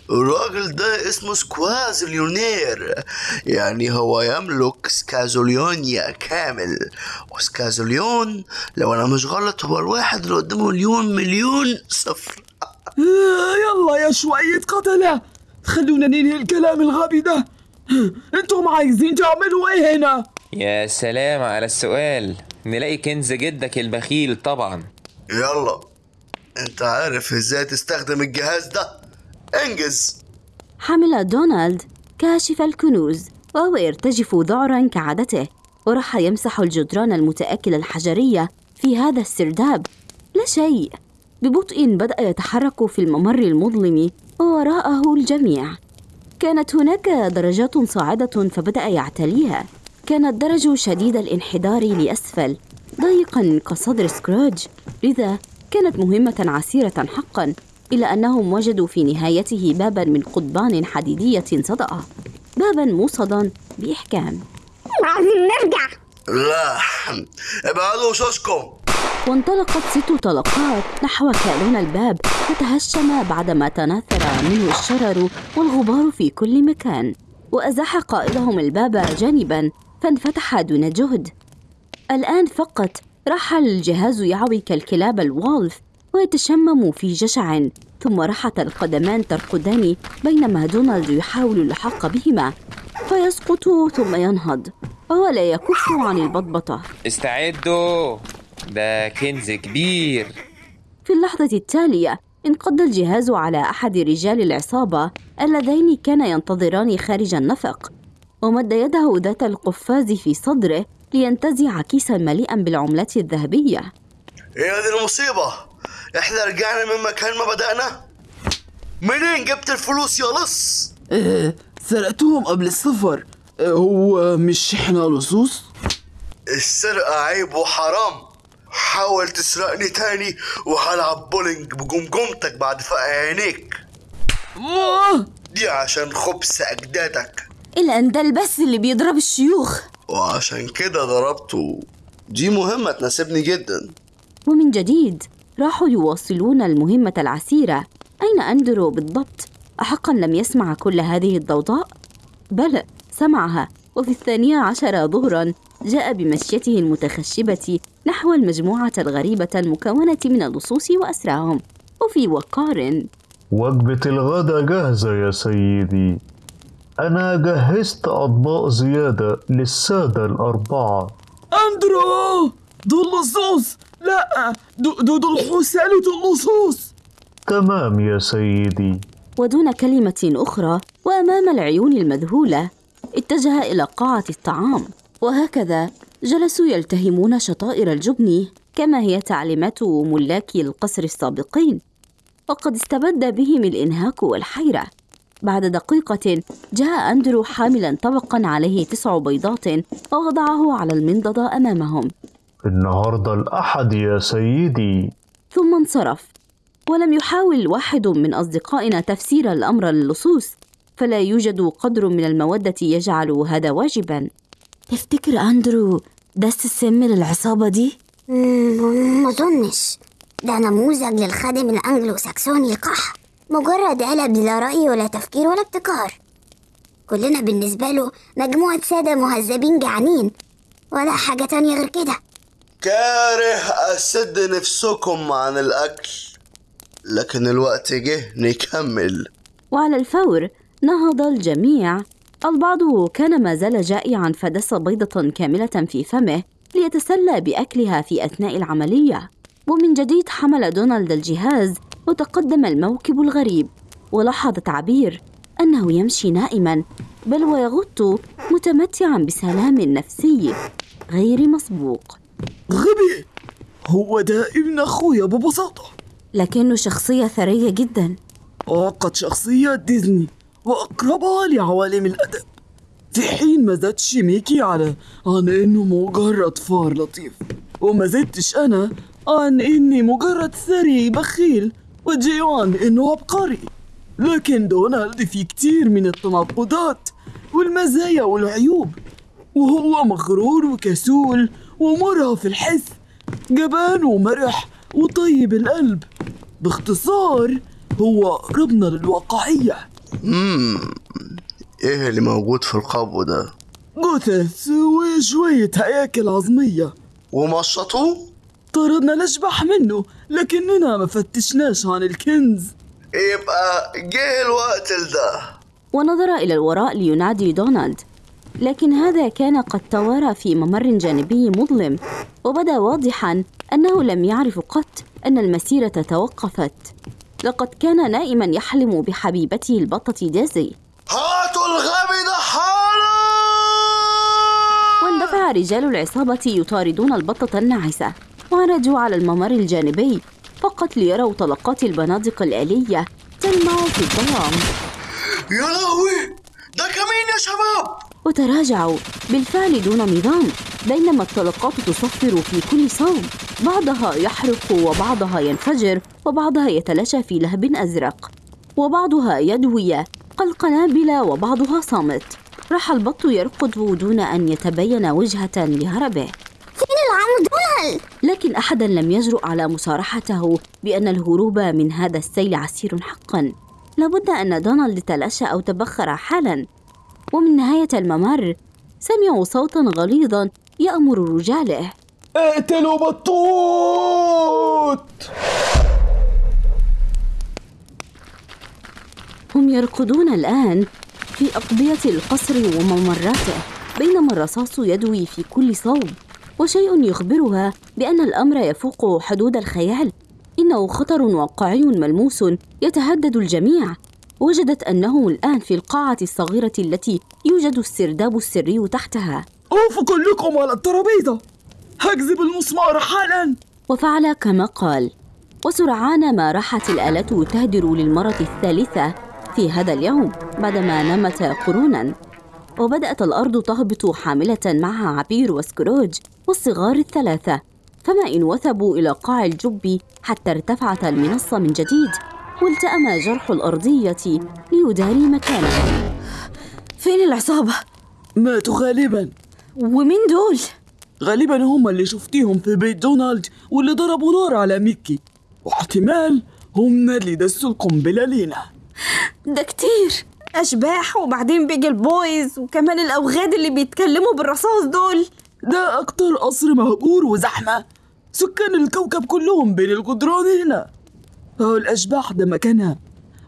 الراجل ده اسمه سكوازليونير يعني هو يملك سكازوليونيا كامل. وسكازوليون لو أنا مش غلط هو الواحد اللي قدامه مليون مليون صفر. يلا يا شوية قتلة. خلونا ننهي الكلام الغبي ده. أنتم عايزين تعملوا إيه هنا؟ يا سلام على السؤال. نلاقي كنز جدك البخيل طبعا. يلا. انت عارف إزاي تستخدم الجهاز ده؟ انجز. حمل دونالد كاشف الكنوز وهو يرتجف ذعرا كعادته وراح يمسح الجدران المتآكلة الحجرية في هذا السرداب. لا شيء. ببطء بدأ يتحرك في الممر المظلم ووراءه الجميع. كانت هناك درجات صاعدة فبدأ يعتليها. كان الدرج شديد الانحدار لأسفل ضيقا كصدر سكروج. لذا كانت مهمة عسيرة حقا إلا أنهم وجدوا في نهايته بابا من قضبان حديدية صدأ بابا موصدا بإحكام. لازم نرجع. لا ابعدوا وشوشكم وانطلقت ست طلقات نحو كالون الباب فتهشم بعدما تناثر منه الشرر والغبار في كل مكان. وأزاح قائدهم الباب جانبا فانفتح دون جهد. الآن فقط راح الجهاز يعوي كالكلاب الوالف ويتشمم في جشع ثم راحت القدمان ترقدان بينما دونالد يحاول اللحاق بهما فيسقط ثم ينهض وهو لا يكف عن البطبطة. استعدوا! ده كنز كبير. في اللحظة التالية انقض الجهاز على أحد رجال العصابة اللذين كانا ينتظران خارج النفق. ومد يده ذات القفاز في صدره لينتزع كيسا مليئا بالعملات الذهبية. هي دي المصيبة؟ إحنا رجعنا من مكان ما بدأنا؟ منين جبت الفلوس يا لص؟ إيه سرقتهم قبل السفر. إيه هو مش إحنا لصوص؟ السرقة عيب وحرام. حاول تسرقني تاني وهلعب بولينج بجمجمتك بعد فقع عينيك! دي عشان خبث أجدادك. إلا أن ده البس اللي بيضرب الشيوخ. وعشان كده ضربته. دي مهمة تناسبني جدا. ومن جديد راحوا يواصلون المهمة العسيرة. أين أندرو بالضبط؟ أحقا لم يسمع كل هذه الضوضاء؟ بلى سمعها. وفي الثانية عشر ظهرا جاء بمشيته المتخشبة نحو المجموعة الغريبة المكونة من اللصوص وأسراهم وفي وقار وجبة الغدا جاهزة يا سيدي. أنا جهزت أطباق زيادة للسادة الأربعة. أندرو! دول لصوص! لا! دول دول حسالة اللصوص تمام يا سيدي. ودون كلمة أخرى وأمام العيون المذهولة اتجه إلى قاعة الطعام. وهكذا جلسوا يلتهمون شطائر الجبن كما هي تعليمات ملاكي القصر السابقين. وقد استبد بهم الإنهاك والحيرة. بعد دقيقة جاء أندرو حاملا طبقا عليه تسع بيضات ووضعه على المنضدة أمامهم. النهاردة الأحد يا سيدي. ثم انصرف. ولم يحاول واحد من أصدقائنا تفسير الأمر للصوص فلا يوجد قدر من المودة يجعل هذا واجبا. تفتكر أندرو دس السم للعصابة دي؟ ما أظنش. ده نموذج للخادم الأنجلو ساكسوني القح مجرد علب لا رأي ولا تفكير ولا ابتكار. كلنا بالنسبة له مجموعة سادة مهذبين جعانين ولا حاجة تانية غير كده. كاره أسد نفسكم عن الأكل. لكن الوقت جه نكمل. وعلى الفور نهض الجميع. البعض كان ما زال جائعا فدس بيضة كاملة في فمه ليتسلى بأكلها في أثناء العملية. ومن جديد حمل دونالد الجهاز وتقدم الموكب الغريب ولاحظ تعبير أنه يمشي نائما بل ويغط متمتعا بسلام نفسي غير مسبوق. غبي! هو ده ابن أخويا ببساطة لكنه شخصية ثرية جدا. وقد شخصية ديزني وأقربها لعوالم الأدب. في حين ما زادش ميكي على عن إنه مجرد فار لطيف وما زدتش أنا عن إني مجرد ثري بخيل. وجيو عن إنه عبقري. لكن دونالد فيه كتير من التناقضات والمزايا والعيوب. وهو مغرور وكسول ومرهف الحس جبان ومرح وطيب القلب. باختصار هو قربنا للواقعية. مم. إيه اللي موجود في القبو ده؟ جثث وشوية هياكل عظمية. ومشطوه؟ طردنا الأشباح منه لكننا ما فتشناش عن الكنز. يبقى جه الوقت لده. ونظر إلى الوراء لينادي دونالد. لكن هذا كان قد توارى في ممر جانبي مظلم وبدأ واضحا أنه لم يعرف قط أن المسيرة توقفت. لقد كان نائما يحلم بحبيبته البطة ديزي. هاتوا الغبي ده حالا واندفع رجال العصابة يطاردون البطة الناعسة. وعرجوا على الممر الجانبي فقط ليروا طلقات البنادق الآلية تلمع في الظلام. يا لهوي! ده كمين يا شباب؟ وتراجعوا. بالفعل دون نظام بينما الطلقات تصفر في كل صوب بعضها يحرق وبعضها ينفجر وبعضها يتلاشى في لهب أزرق. وبعضها يدوي كالقنابل وبعضها صامت. راح البط يركض دون أن يتبين وجهة لهربه. فين العم دونالد؟ لكن أحدا لم يجرؤ على مصارحته بأن الهروب من هذا السيل عسير حقا. لابد أن دونالد تلاشى أو تبخر حالا. ومن نهاية الممر سمعوا صوتا غليظا يأمر رجاله. اقتلوا بطوط! هم يركضون الآن في أقضية القصر وممراته بينما الرصاص يدوي في كل صوب. وشيء يخبرها بأن الأمر يفوق حدود الخيال. إنه خطر واقعي ملموس يتهدد الجميع. وجدت أنه الآن في القاعة الصغيرة التي يوجد السرداب السري تحتها. قوفوا كلكم على الترابيزة. هكذب المسمار حالا. وفعل كما قال. وسرعان ما راحت الآلة تهدر للمرة الثالثة في هذا اليوم بعدما نمت قرونا. وبدأت الأرض تهبط حاملة معها عبير وسكروج والصغار الثلاثة فما إن وثبوا إلى قاع الجب حتى ارتفعت المنصة من جديد والتأم جرح الأرضية ليداري مكانه فين العصابة؟ ماتوا غالبا. ومين دول؟ غالبا هم اللي شفتيهم في بيت دونالد واللي ضربوا نار على ميكي. واحتمال هم اللي دسوا القنبلة لينا. ده كتير. أشباح وبعدين بيجل بويز وكمان الأوغاد اللي بيتكلموا بالرصاص دول. ده أكتر قصر مهجور وزحمة. سكان الكوكب كلهم بين الجدران هنا. أهو الأشباح ده مكانها.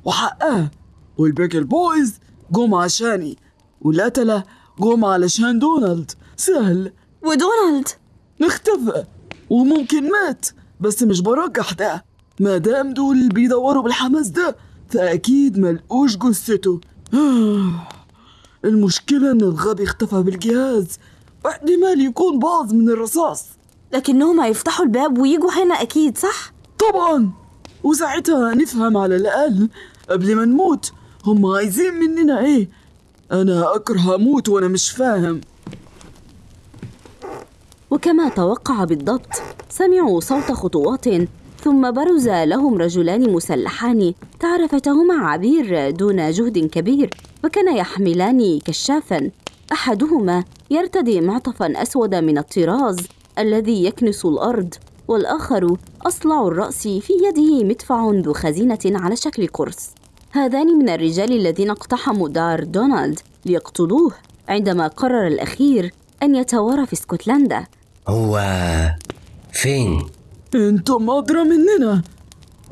وحقها. والبيجل بويز جم عشاني. والقتلة جم علشان دونالد. سهل. ودونالد؟ اختفى وممكن مات بس مش برجح ده. ما دام دول بيدوروا بالحماس ده فأكيد ملقوش جثته. المشكلة إن الغبي اختفى بالجهاز. واحتمال يكون باظ من الرصاص. لكنهم هيفتحوا الباب ويجوا هنا أكيد صح؟ طبعا! وساعتها نفهم على الأقل قبل ما نموت هم عايزين مننا إيه؟ أنا أكره أموت وأنا مش فاهم. وكما توقع بالضبط سمعوا صوت خطوات ثم برز لهم رجلان مسلحان. تعرفتهما عبير دون جهد كبير وكان يحملان كشافا. أحدهما يرتدي معطفا أسود من الطراز الذي يكنس الأرض والآخر أصلع الرأس في يده مدفع ذو خزينة على شكل قرص. هذان من الرجال الذين اقتحموا دار دونالد ليقتلوه عندما قرر الأخير أن يتوارى في اسكتلندا. هو فين؟ أنتم أدرى مننا.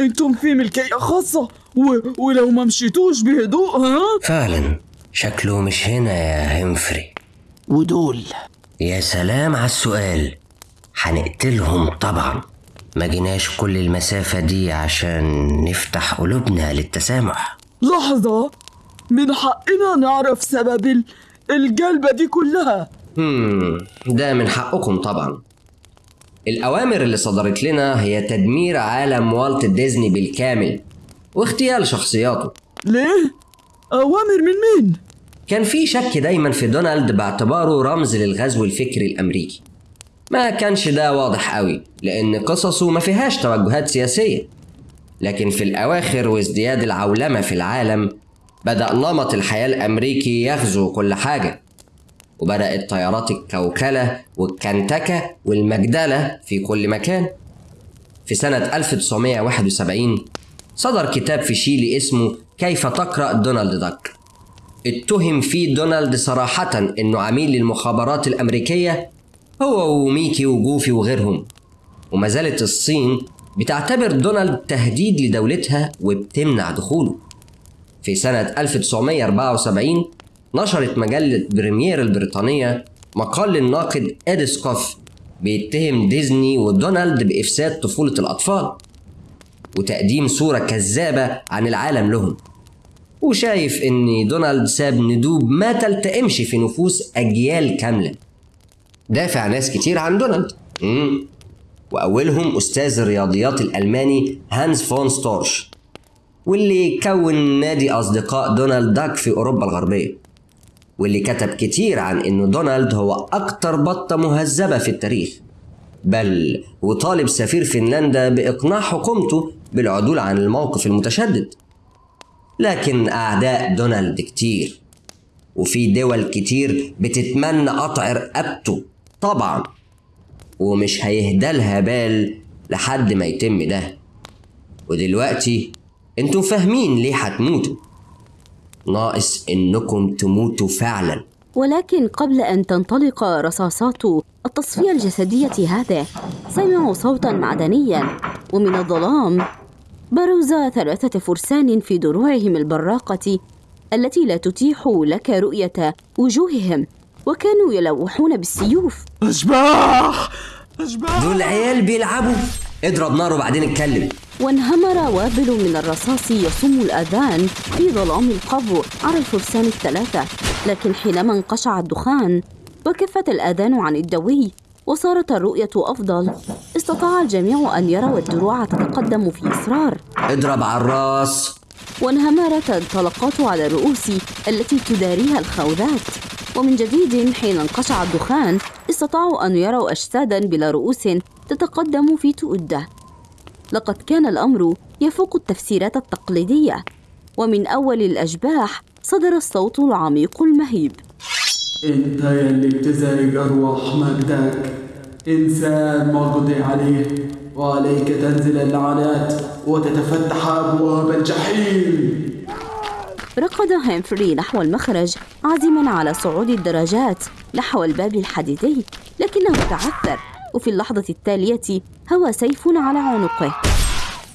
أنتم في ملكية خاصة و... ولو ما مشيتوش بهدوء ها؟ فعلا. شكله مش هنا يا هنفري ودول. يا سلام على السؤال. هنقتلهم طبعا. ما جيناش كل المسافة دي عشان نفتح قلوبنا للتسامح. لحظة. من حقنا نعرف سبب ال- الجلبة دي كلها. هم ده من حقكم طبعا. الأوامر اللي صدرت لنا هي تدمير عالم والت ديزني بالكامل واغتيال شخصياته ليه؟ أوامر من مين؟ كان في شك دايما في دونالد باعتباره رمز للغزو الفكري الأمريكي ما كانش ده واضح قوي لأن قصصه ما فيهاش توجهات سياسية لكن في الأواخر وازدياد العولمة في العالم بدأ نمط الحياة الأمريكي يغزو كل حاجة وبدأت طيارات الكوكلة والكنتكة والمجدلة في كل مكان. في سنة 1971 صدر كتاب في شيلي اسمه كيف تقرأ دونالد داك اتهم فيه دونالد صراحة إنه عميل للمخابرات الأمريكية هو وميكي وجوفي وغيرهم. وما زالت الصين بتعتبر دونالد تهديد لدولتها وبتمنع دخوله. في سنة 1974 نشرت مجلة بريمير البريطانية مقال للناقد إد سكوف بيتهم ديزني ودونالد بإفساد طفولة الأطفال وتقديم صورة كذابة عن العالم لهم. وشايف إن دونالد ساب ندوب ما تلتئمش في نفوس أجيال كاملة. دافع ناس كتير عن دونالد. وأولهم أستاذ الرياضيات الألماني هانز فون ستورش واللي كون نادي أصدقاء دونالد داك في أوروبا الغربية. واللي كتب كتير عن إنه دونالد هو أكتر بطة مهذبة في التاريخ. بل وطالب سفير فنلندا بإقناع حكومته بالعدول عن الموقف المتشدد. لكن أعداء دونالد كتير. وفي دول كتير بتتمنى قطع رقبته طبعا. ومش هيهدالها بال لحد ما يتم ده. ودلوقتي أنتوا فاهمين ليه هتموتوا ناقص إنكم تموتوا فعلا. ولكن قبل أن تنطلق رصاصات التصفية الجسدية هذه سمعوا صوتا معدنيا. ومن الظلام بروز ثلاثة فرسان في دروعهم البراقة التي لا تتيح لك رؤية وجوههم وكانوا يلوحون بالسيوف. أشباح! أشباح! دول عيال بيلعبوا. اضرب نار وبعدين اتكلم. وانهمر وابل من الرصاص يصم الآذان في ظلام القبو. على الفرسان الثلاثة. لكن حينما انقشع الدخان وكفت الآذان عن الدوي وصارت الرؤية أفضل. استطاع الجميع أن يروا الدروع تتقدم في إصرار. اضرب على الراس. وانهمرت الطلقات على الرؤوس التي تداريها الخوذات. ومن جديد حين انقشع الدخان استطاعوا أن يروا أجسادا بلا رؤوس تتقدم في تؤدة. لقد كان الأمر يفوق التفسيرات التقليدية ومن أول الأشباح صدر الصوت العميق المهيب. انت يلي بتزعج ارواح مجدك. إنسان مقضي عليه وعليك تنزل اللعنات وتتفتح أبواب الجحيم. ركض هامفري نحو المخرج عازما على صعود الدرجات نحو الباب الحديدي لكنه تعثر. وفي اللحظة التالية هوى سيف على عنقه.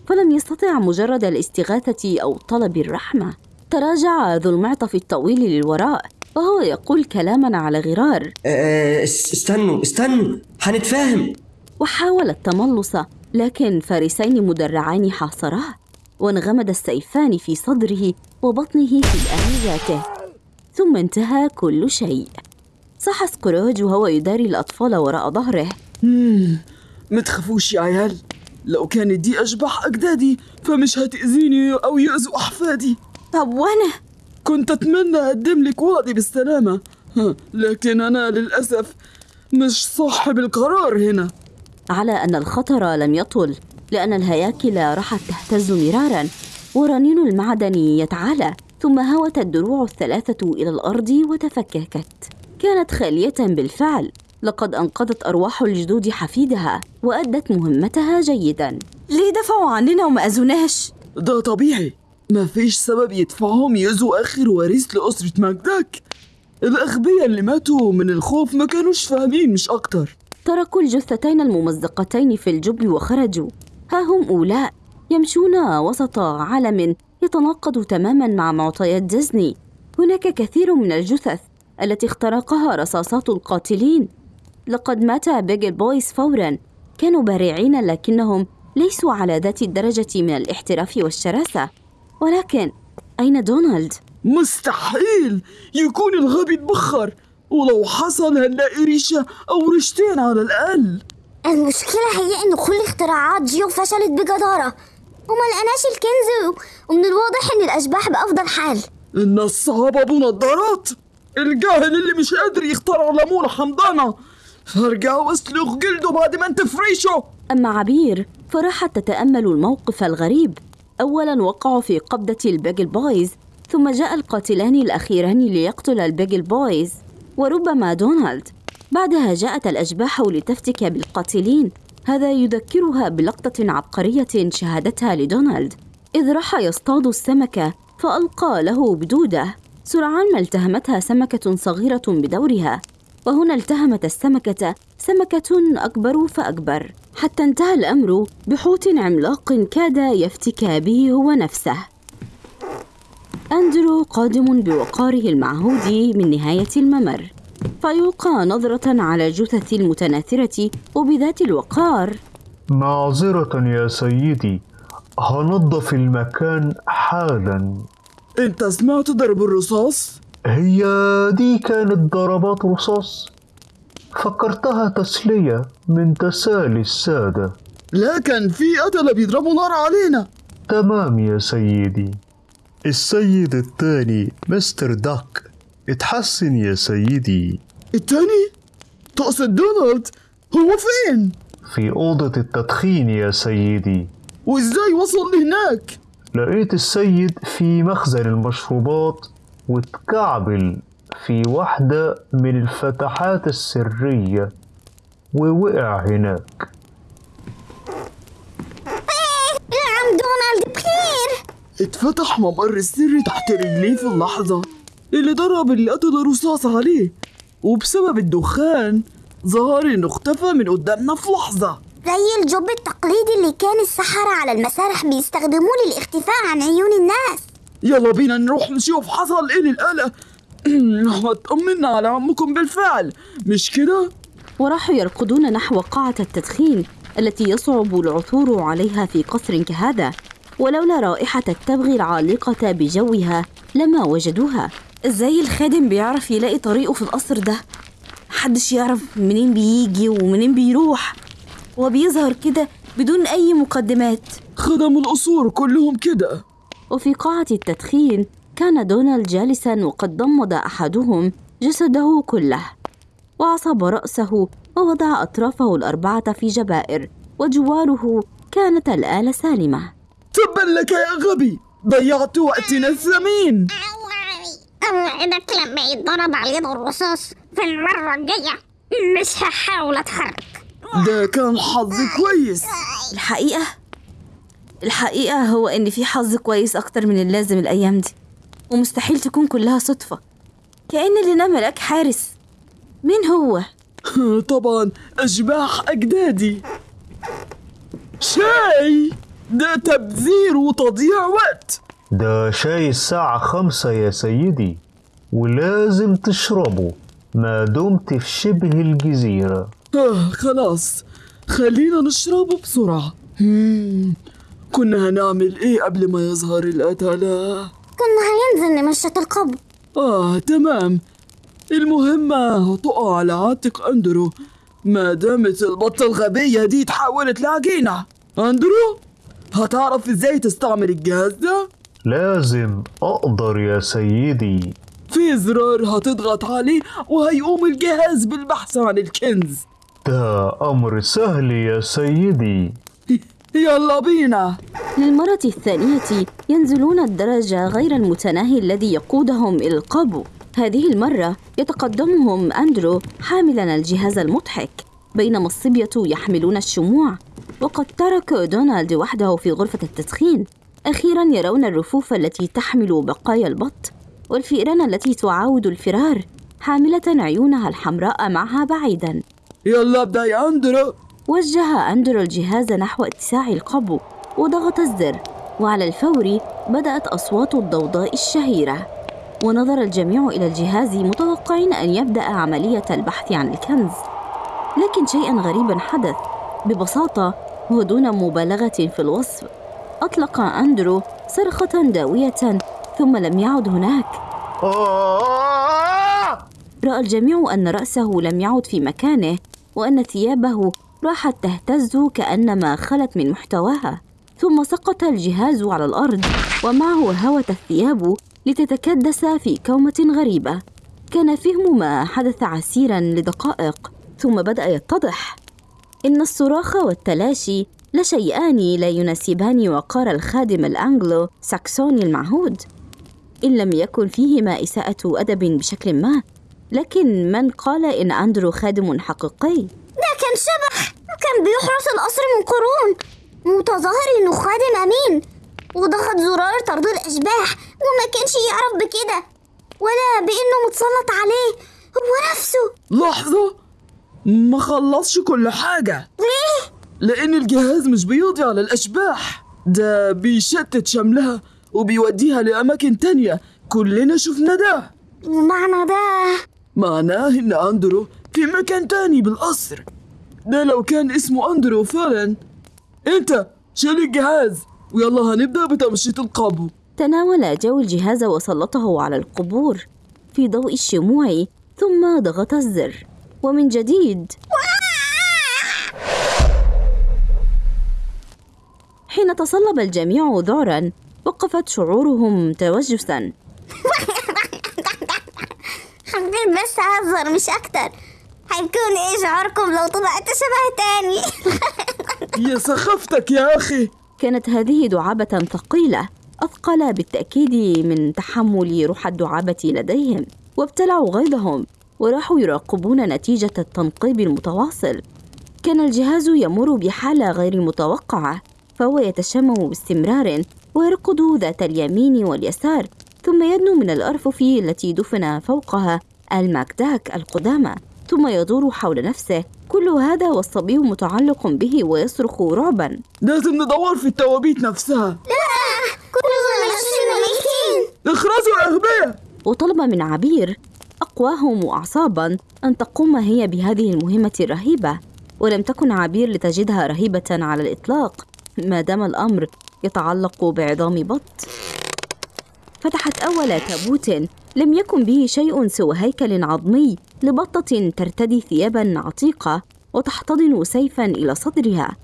فلم يستطع مجرد الاستغاثة أو طلب الرحمة. تراجع ذو المعطف الطويل للوراء وهو يقول كلاما على غرار. آه استنوا استنوا هنتفاهم. وحاول التملص لكن فارسين مدرعان حاصراه وانغمد السيفان في صدره وبطنه في الآلياته ثم انتهى كل شيء. صح سكروج وهو يداري الأطفال وراء ظهره. ما تخافوش يا عيال. لو كانت دي أشباح أجدادي فمش هتأذيني أو يأذوا أحفادي. طب وأنا؟ كنت أتمنى أقدم لك وعدي بالسلامة. لكن أنا للأسف مش صاحب القرار هنا. على أن الخطر لم يطل لأن الهياكل راحت تهتز مرارا. ورنين المعدن يتعالى ثم هوت الدروع الثلاثة إلى الأرض وتفككت. كانت خالية بالفعل. لقد أنقذت أرواح الجدود حفيدها وأدت مهمتها جيدا. ليه دفعوا عننا وما أذوناش؟ ده طبيعي. ما فيش سبب يدفعهم يأذوا آخر وريث لأسرة مجدك الأغبياء اللي ماتوا من الخوف ما كانوش فاهمين مش أكتر. تركوا الجثتين الممزقتين في الجب وخرجوا. ها هم أولاء يمشون وسط عالم يتناقض تماما مع معطيات ديزني. هناك كثير من الجثث التي اخترقها رصاصات القاتلين. لقد مات بيجل بويز فورا. كانوا بارعين لكنهم ليسوا على ذات الدرجة من الاحتراف والشراسة. ولكن أين دونالد؟ مستحيل! يكون الغبي اتبخر ولو حصل هنلاقي ريشة أو ريشتين على الأقل! المشكلة هي إن كل اختراعات جيو فشلت بجدارة. وما لقناش الكنز ومن الواضح إن الأشباح بأفضل حال. النصاب أبو نضارات الجاهل اللي مش قادر يخترع ليمونة حمضانة! فارجع واسلخ جلده بعد ما انت فريشه أما عبير فراحت تتأمل الموقف الغريب. أولا وقعوا في قبضة البيجل بويز ثم جاء القاتلان الأخيران ليقتل البيجل بويز وربما دونالد. بعدها جاءت الأشباح لتفتك بالقاتلين. هذا يذكرها بلقطة عبقرية شهدتها لدونالد. إذ راح يصطاد السمكة فألقى له بدودة. سرعان ما التهمتها سمكة صغيرة بدورها. وهنا التهمت السمكة. سمكة أكبر فأكبر. حتى انتهى الأمر بحوت عملاق كاد يفتكى به هو نفسه. أندرو قادم بوقاره المعهود من نهاية الممر. فيلقى نظرة على الجثث المتناثرة وبذات الوقار. معذرة يا سيدي هنظف المكان حالا. أنت سمعت ضرب الرصاص؟ هي دي كانت ضربات رصاص. فكرتها تسلية من تسالي السادة. لا كان في قتلة بيضربوا نار علينا. تمام يا سيدي. السيد الثاني مستر داك اتحسن يا سيدي. التاني تقصد دونالد؟ هو فين؟ في أوضة التدخين يا سيدي. وإزاي وصل لهناك؟ لقيت السيد في مخزن المشروبات. واتكعبل في واحدة من الفتحات السرية ووقع هناك. يا عم دونالد بخير. اتفتح ممر السري تحت رجليه في اللحظة. اللي ضرب اللي قتل الرصاص عليه. وبسبب الدخان ظهر انه اختفى من قدامنا في لحظة. زي الجوب التقليدي اللي كان السحرة على المسارح بيستخدموه للاختفاء عن عيون الناس. يلا بينا نروح نشوف حصل إيه للآلة. اطمنا على عمكم بالفعل مش كده؟ وراحوا يركضون نحو قاعة التدخين التي يصعب العثور عليها في قصر كهذا. ولولا رائحة التبغ العالقة بجوها لما وجدوها. إزاي الخادم بيعرف يلاقي طريقه في القصر ده؟ محدش يعرف منين بيجي ومنين بيروح. وبيظهر كده بدون أي مقدمات. خدم القصور كلهم كده. وفي قاعة التدخين كان دونالد جالسا وقد ضمد أحدهم جسده كله. وعصب رأسه ووضع أطرافه الأربعة في جبائر وجواره كانت الآلة سالمة. تبا لك يا غبي! ضيعت وقتنا الثمين! أوعدك لما يتضرب عليه الرصاص في المرة الجاية. مش هحاول أتحرك ده كان حظ كويس. الحقيقة الحقيقة هو إن في حظ كويس أكتر من اللازم الأيام دي. ومستحيل تكون كلها صدفة. كأن اللي نملك حارس. مين هو؟ طبعا أشباح أجدادي شاي! ده تبذير وتضييع وقت. ده شاي الساعة خمسة يا سيدي ولازم تشربه. ما دمت في شبه الجزيرة. آه خلاص. خلينا نشربه بسرعة. مم. كنا هنعمل إيه قبل ما يظهر القتلة؟ كنا هننزل نمشط القبر. آه تمام. المهمة هتقع على عاتق أندرو. ما دامت البطة الغبية دي تحولت لعجينة. أندرو هتعرف إزاي تستعمل الجهاز ده؟ لازم. أقدر يا سيدي. في زرار هتضغط عليه وهيقوم الجهاز بالبحث عن الكنز. ده أمر سهل يا سيدي. يلا بينا للمرة الثانية ينزلون الدرج غير المتناهي الذي يقودهم إلى القبو هذه المرة يتقدمهم أندرو حاملا الجهاز المضحك بينما الصبية يحملون الشموع. وقد ترك دونالد وحده في غرفة التدخين أخيرا يرون الرفوف التي تحمل بقايا البط والفئران التي تعاود الفرار حاملة عيونها الحمراء معها بعيدا. يلا ابدأ يا أندرو. وجه أندرو الجهاز نحو اتساع القبو وضغط الزر. وعلى الفور بدأت أصوات الضوضاء الشهيرة. ونظر الجميع إلى الجهاز متوقعين أن يبدأ عملية البحث عن الكنز. لكن شيئا غريبا حدث. ببساطة ودون مبالغة في الوصف أطلق أندرو صرخة داوية ثم لم يعد هناك. رأى الجميع أن رأسه لم يعد في مكانه وأن ثيابه راحت تهتز كأنما خلت من محتواها ثم سقط الجهاز على الأرض ومعه هوت الثياب لتتكدس في كومة غريبة. كان فهم ما حدث عسيرا لدقائق ثم بدأ يتضح إن الصراخ والتلاشي لشيئان لا يناسبان وقار الخادم الأنجلو ساكسوني المعهود. إن لم يكن فيهما إساءة أدب بشكل ما لكن من قال إن أندرو خادم حقيقي؟ ده كان شبح وكان بيحرس القصر من قرون. متظاهر انه خادم أمين. وضغط زرار طرد الأشباح. وما كانش يعرف بكده. ولا بإنه متسلط عليه. هو نفسه. لحظة. ما خلصش كل حاجة. ليه؟ لأن الجهاز مش بيقضي على الأشباح ده بيشتت شملها وبيوديها لأماكن تانية. كلنا شفنا ده. ومعنى ده؟ معناه إن أندرو في مكان تاني بالقصر. ده لو كان اسمه أندرو فعلا. أنت شيل الجهاز. ويلا هنبدأ بتمشيط القبو تناول جو الجهاز وسلطه على القبور في ضوء الشموع ثم ضغط الزر. ومن جديد. حين تصلب الجميع ذعرا وقفت شعورهم توجسا. كنت بس أهزر مش أكتر. هيكون إيه شعوركم لو طلعت شبه تاني؟ يا سخافتك يا أخي. كانت هذه دعابة ثقيلة. أثقل بالتأكيد من تحمل روح الدعابة لديهم وابتلعوا غيظهم وراحوا يراقبون نتيجة التنقيب المتواصل. كان الجهاز يمر بحالة غير متوقعة فهو يتشمم باستمرار ويركض ذات اليمين واليسار ثم يدنو من الأرفف التي دفن فوقها الماكداك القدامى. ثم يدور حول نفسه. كل هذا والصبي متعلق به ويصرخ رعبا. لازم ندور في التوابيت نفسها. لا كلنا نفسنا ميتين اخرسوا يا أغبياء. وطلب من عبير أقواهم وأعصابا أن تقوم هي بهذه المهمة الرهيبة. ولم تكن عبير لتجدها رهيبة على الإطلاق. ما دام الأمر يتعلق بعظام بط. فتحت أول تابوت لم يكن به شيء سوى هيكل عظمي لبطة ترتدي ثيابا عتيقة وتحتضن سيفا إلى صدرها.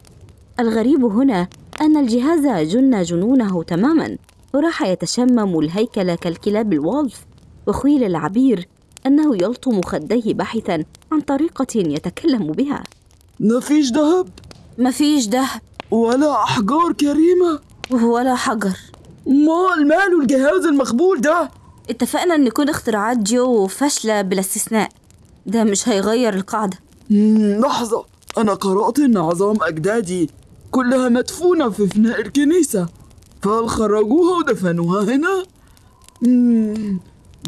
الغريب هنا أن الجهاز جن جنونه تماما وراح يتشمم الهيكل كالكلاب الوولف. وخيل العبير أنه يلطم خديه باحثا عن طريقة يتكلم بها. مفيش ذهب؟ مفيش دهب ولا أحجار كريمة؟ ولا حجر. مال ماله الجهاز المخبول ده؟ اتفقنا إن كل اختراعات جو فاشلة بلا استثناء. ده مش هيغير القاعدة. لحظة. أنا قرأت إن عظام أجدادي كلها مدفونة في فناء الكنيسة. فهل خرجوها ودفنوها هنا؟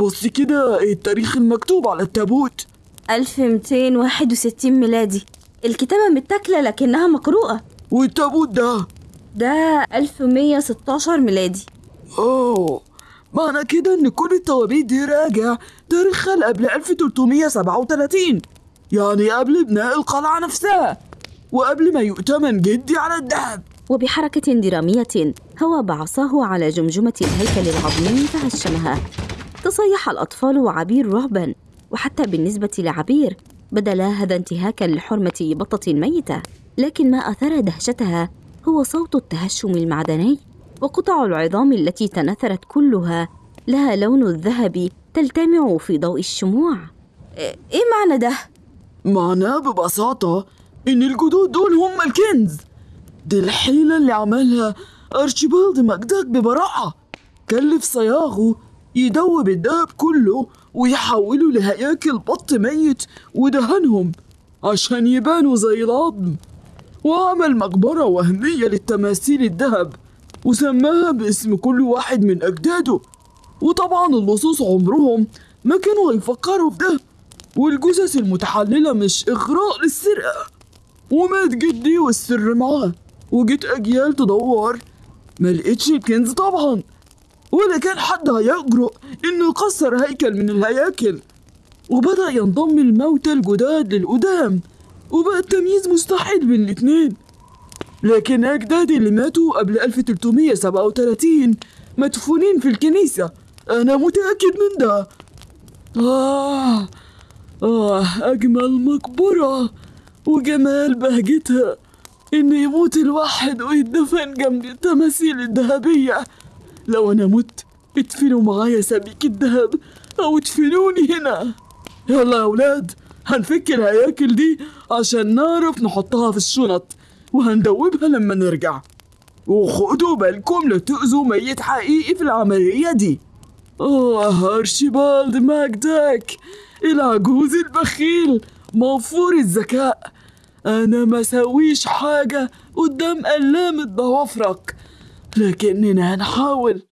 بص كده إيه التاريخ المكتوب على التابوت. 1261 ميلادي. الكتابة متاكلة لكنها مقروءة. والتابوت ده؟ ده 1116 ميلادي. أوه. معنى كده إن كل التوابيت دي راجع تاريخها لقبل 1337 يعني قبل بناء القلعة نفسها وقبل ما يؤتمن جدي على الذهب. وبحركة درامية هوى بعصاه على جمجمة الهيكل العظيم فهشمها. تصيح الأطفال وعبير رعبا وحتى بالنسبة لعبير بدا هذا انتهاكا لحرمة بطة ميتة. لكن ما أثار دهشتها هو صوت التهشم المعدني. وقطع العظام التي تنثرت كلها لها لون الذهب تلتمع في ضوء الشموع. إيه إيه معنى ده؟ معناه ببساطة إن الجدود دول هم الكنز. دي الحيلة اللي عملها أرشيبالد ماكداك ببراعة. كلف صياغه يدوب الدهب كله ويحوله لهياكل بط ميت ودهنهم عشان يبانوا زي العظم. وعمل مقبرة وهمية للتماثيل الذهب. وسماها باسم كل واحد من أجداده. وطبعا اللصوص عمرهم ما كانوا هيفكروا في ده. والجثث المتحللة مش إغراء للسرقة. ومات جدي والسر معاه. وجيت أجيال تدور ما لقيتش الكنز طبعا. ولا كان حد هيجرؤ إنه يكسر هيكل من الهياكل. وبدأ ينضم الموتى الجداد للقدام. وبقى التمييز مستحيل بين الاتنين. لكن أجدادي اللي ماتوا قبل 1337 مدفونين في الكنيسة. أنا متأكد من ده. آه. آه أجمل مقبرة وجمال بهجتها. إن يموت الواحد ويدفن جنب التماثيل الذهبية. لو أنا مت ادفنوا معايا سبيك الذهب أو ادفنوني هنا. يلا يا أولاد هنفك الهياكل دي عشان نعرف نحطها في الشنط. وهندوبها لما نرجع. وخدوا بالكم لا تؤذوا ميت حقيقي في العملية دي. آه أرشيبالد ماكداك العجوز البخيل. موفور الذكاء. أنا ما سويش حاجة قدام قلامة ضوافرك لكننا هنحاول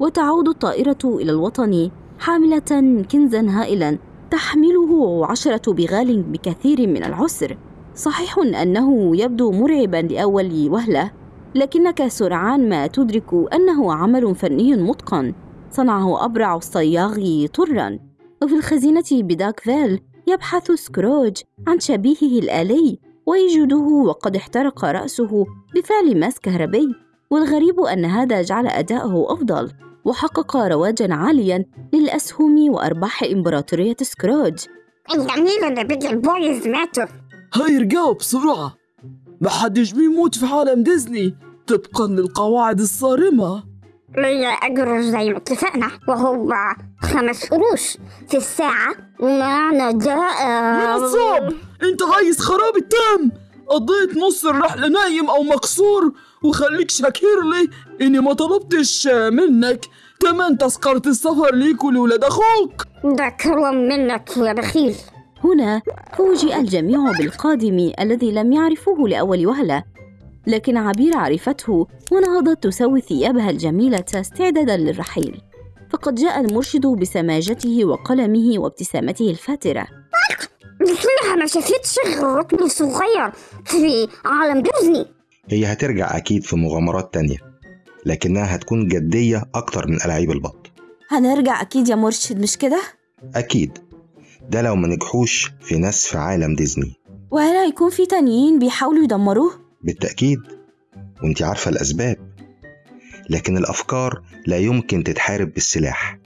وتعود الطائرة إلى الوطن حاملة كنزا هائلا. تحمله عشرة بغال بكثير من العسر. صحيح أنه يبدو مرعبا لأول وهلة لكنك سرعان ما تدرك أنه عمل فني متقن. صنعه أبرع الصياغ طرا. وفي الخزينة بداك فيل يبحث سكروج عن شبيهه الآلي ويجده وقد احترق رأسه بفعل ماس كهربي والغريب أن هذا جعل أداءه أفضل. وحقق رواجا عاليا للأسهم وأرباح إمبراطورية سكروج. الجميل اللي بيجل بويز ماتوا. هيرجعوا بسرعة. محدش بيموت في عالم ديزني. طبقا للقواعد الصارمة. ليا أجر زي ما اتفقنا وهو خمس قروش في الساعة. ومعنى ده يا نصاب أنت عايز خراب التام قضيت نص الرحلة نايم أو مكسور وخليك شاكر لي إني ما طلبتش منك. كمان تذكرة السفر ليك ولولاد أخوك. ده كرم منك يا بخيل. هنا فوجئ الجميع بالقادم الذي لم يعرفوه لأول وهلة. لكن عبير عرفته ونهضت تسوي ثيابها الجميلة استعدادا للرحيل. فقد جاء المرشد بسماجته وقلمه وابتسامته الفاترة. لكنها ما شافتش غير ركن صغير في عالم ديزني. هي هترجع أكيد في مغامرات تانية لكنها هتكون جدية أكتر من ألاعيب البط. هنرجع أكيد يا مرشد مش كده؟ أكيد. ده لو ما نجحوش في نسف عالم ديزني. وهل هيكون في تانيين بيحاولوا يدمروه؟ بالتأكيد. وأنت عارفة الأسباب. لكن الأفكار لا يمكن تتحارب بالسلاح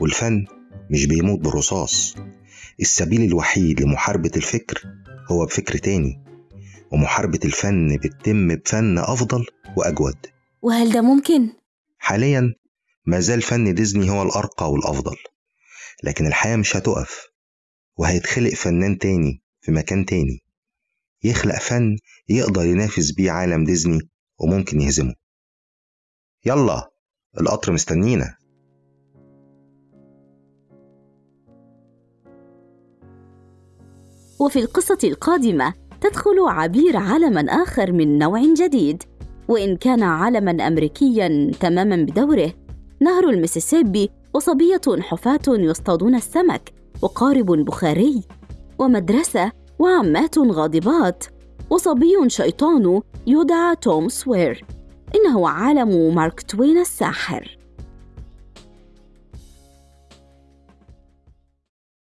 والفن مش بيموت بالرصاص. السبيل الوحيد لمحاربة الفكر هو بفكر تاني. ومحاربة الفن بتتم بفن أفضل وأجود. وهل ده ممكن؟ حاليا ما زال فن ديزني هو الأرقى والأفضل لكن الحياة مش هتقف وهيتخلق فنان تاني في مكان تاني. يخلق فن يقدر ينافس بيه عالم ديزني وممكن يهزمه. يلا القطر مستنينا. وفي القصة القادمة تدخل عبير عالما آخر من نوع جديد. وإن كان عالما أمريكيا تماما بدوره نهر المسيسيبي وصبية حفاة يصطادون السمك وقارب بخاري ومدرسة وعمات غاضبات وصبي شيطان يدعى توم سوير. إنه عالم مارك توين الساحر.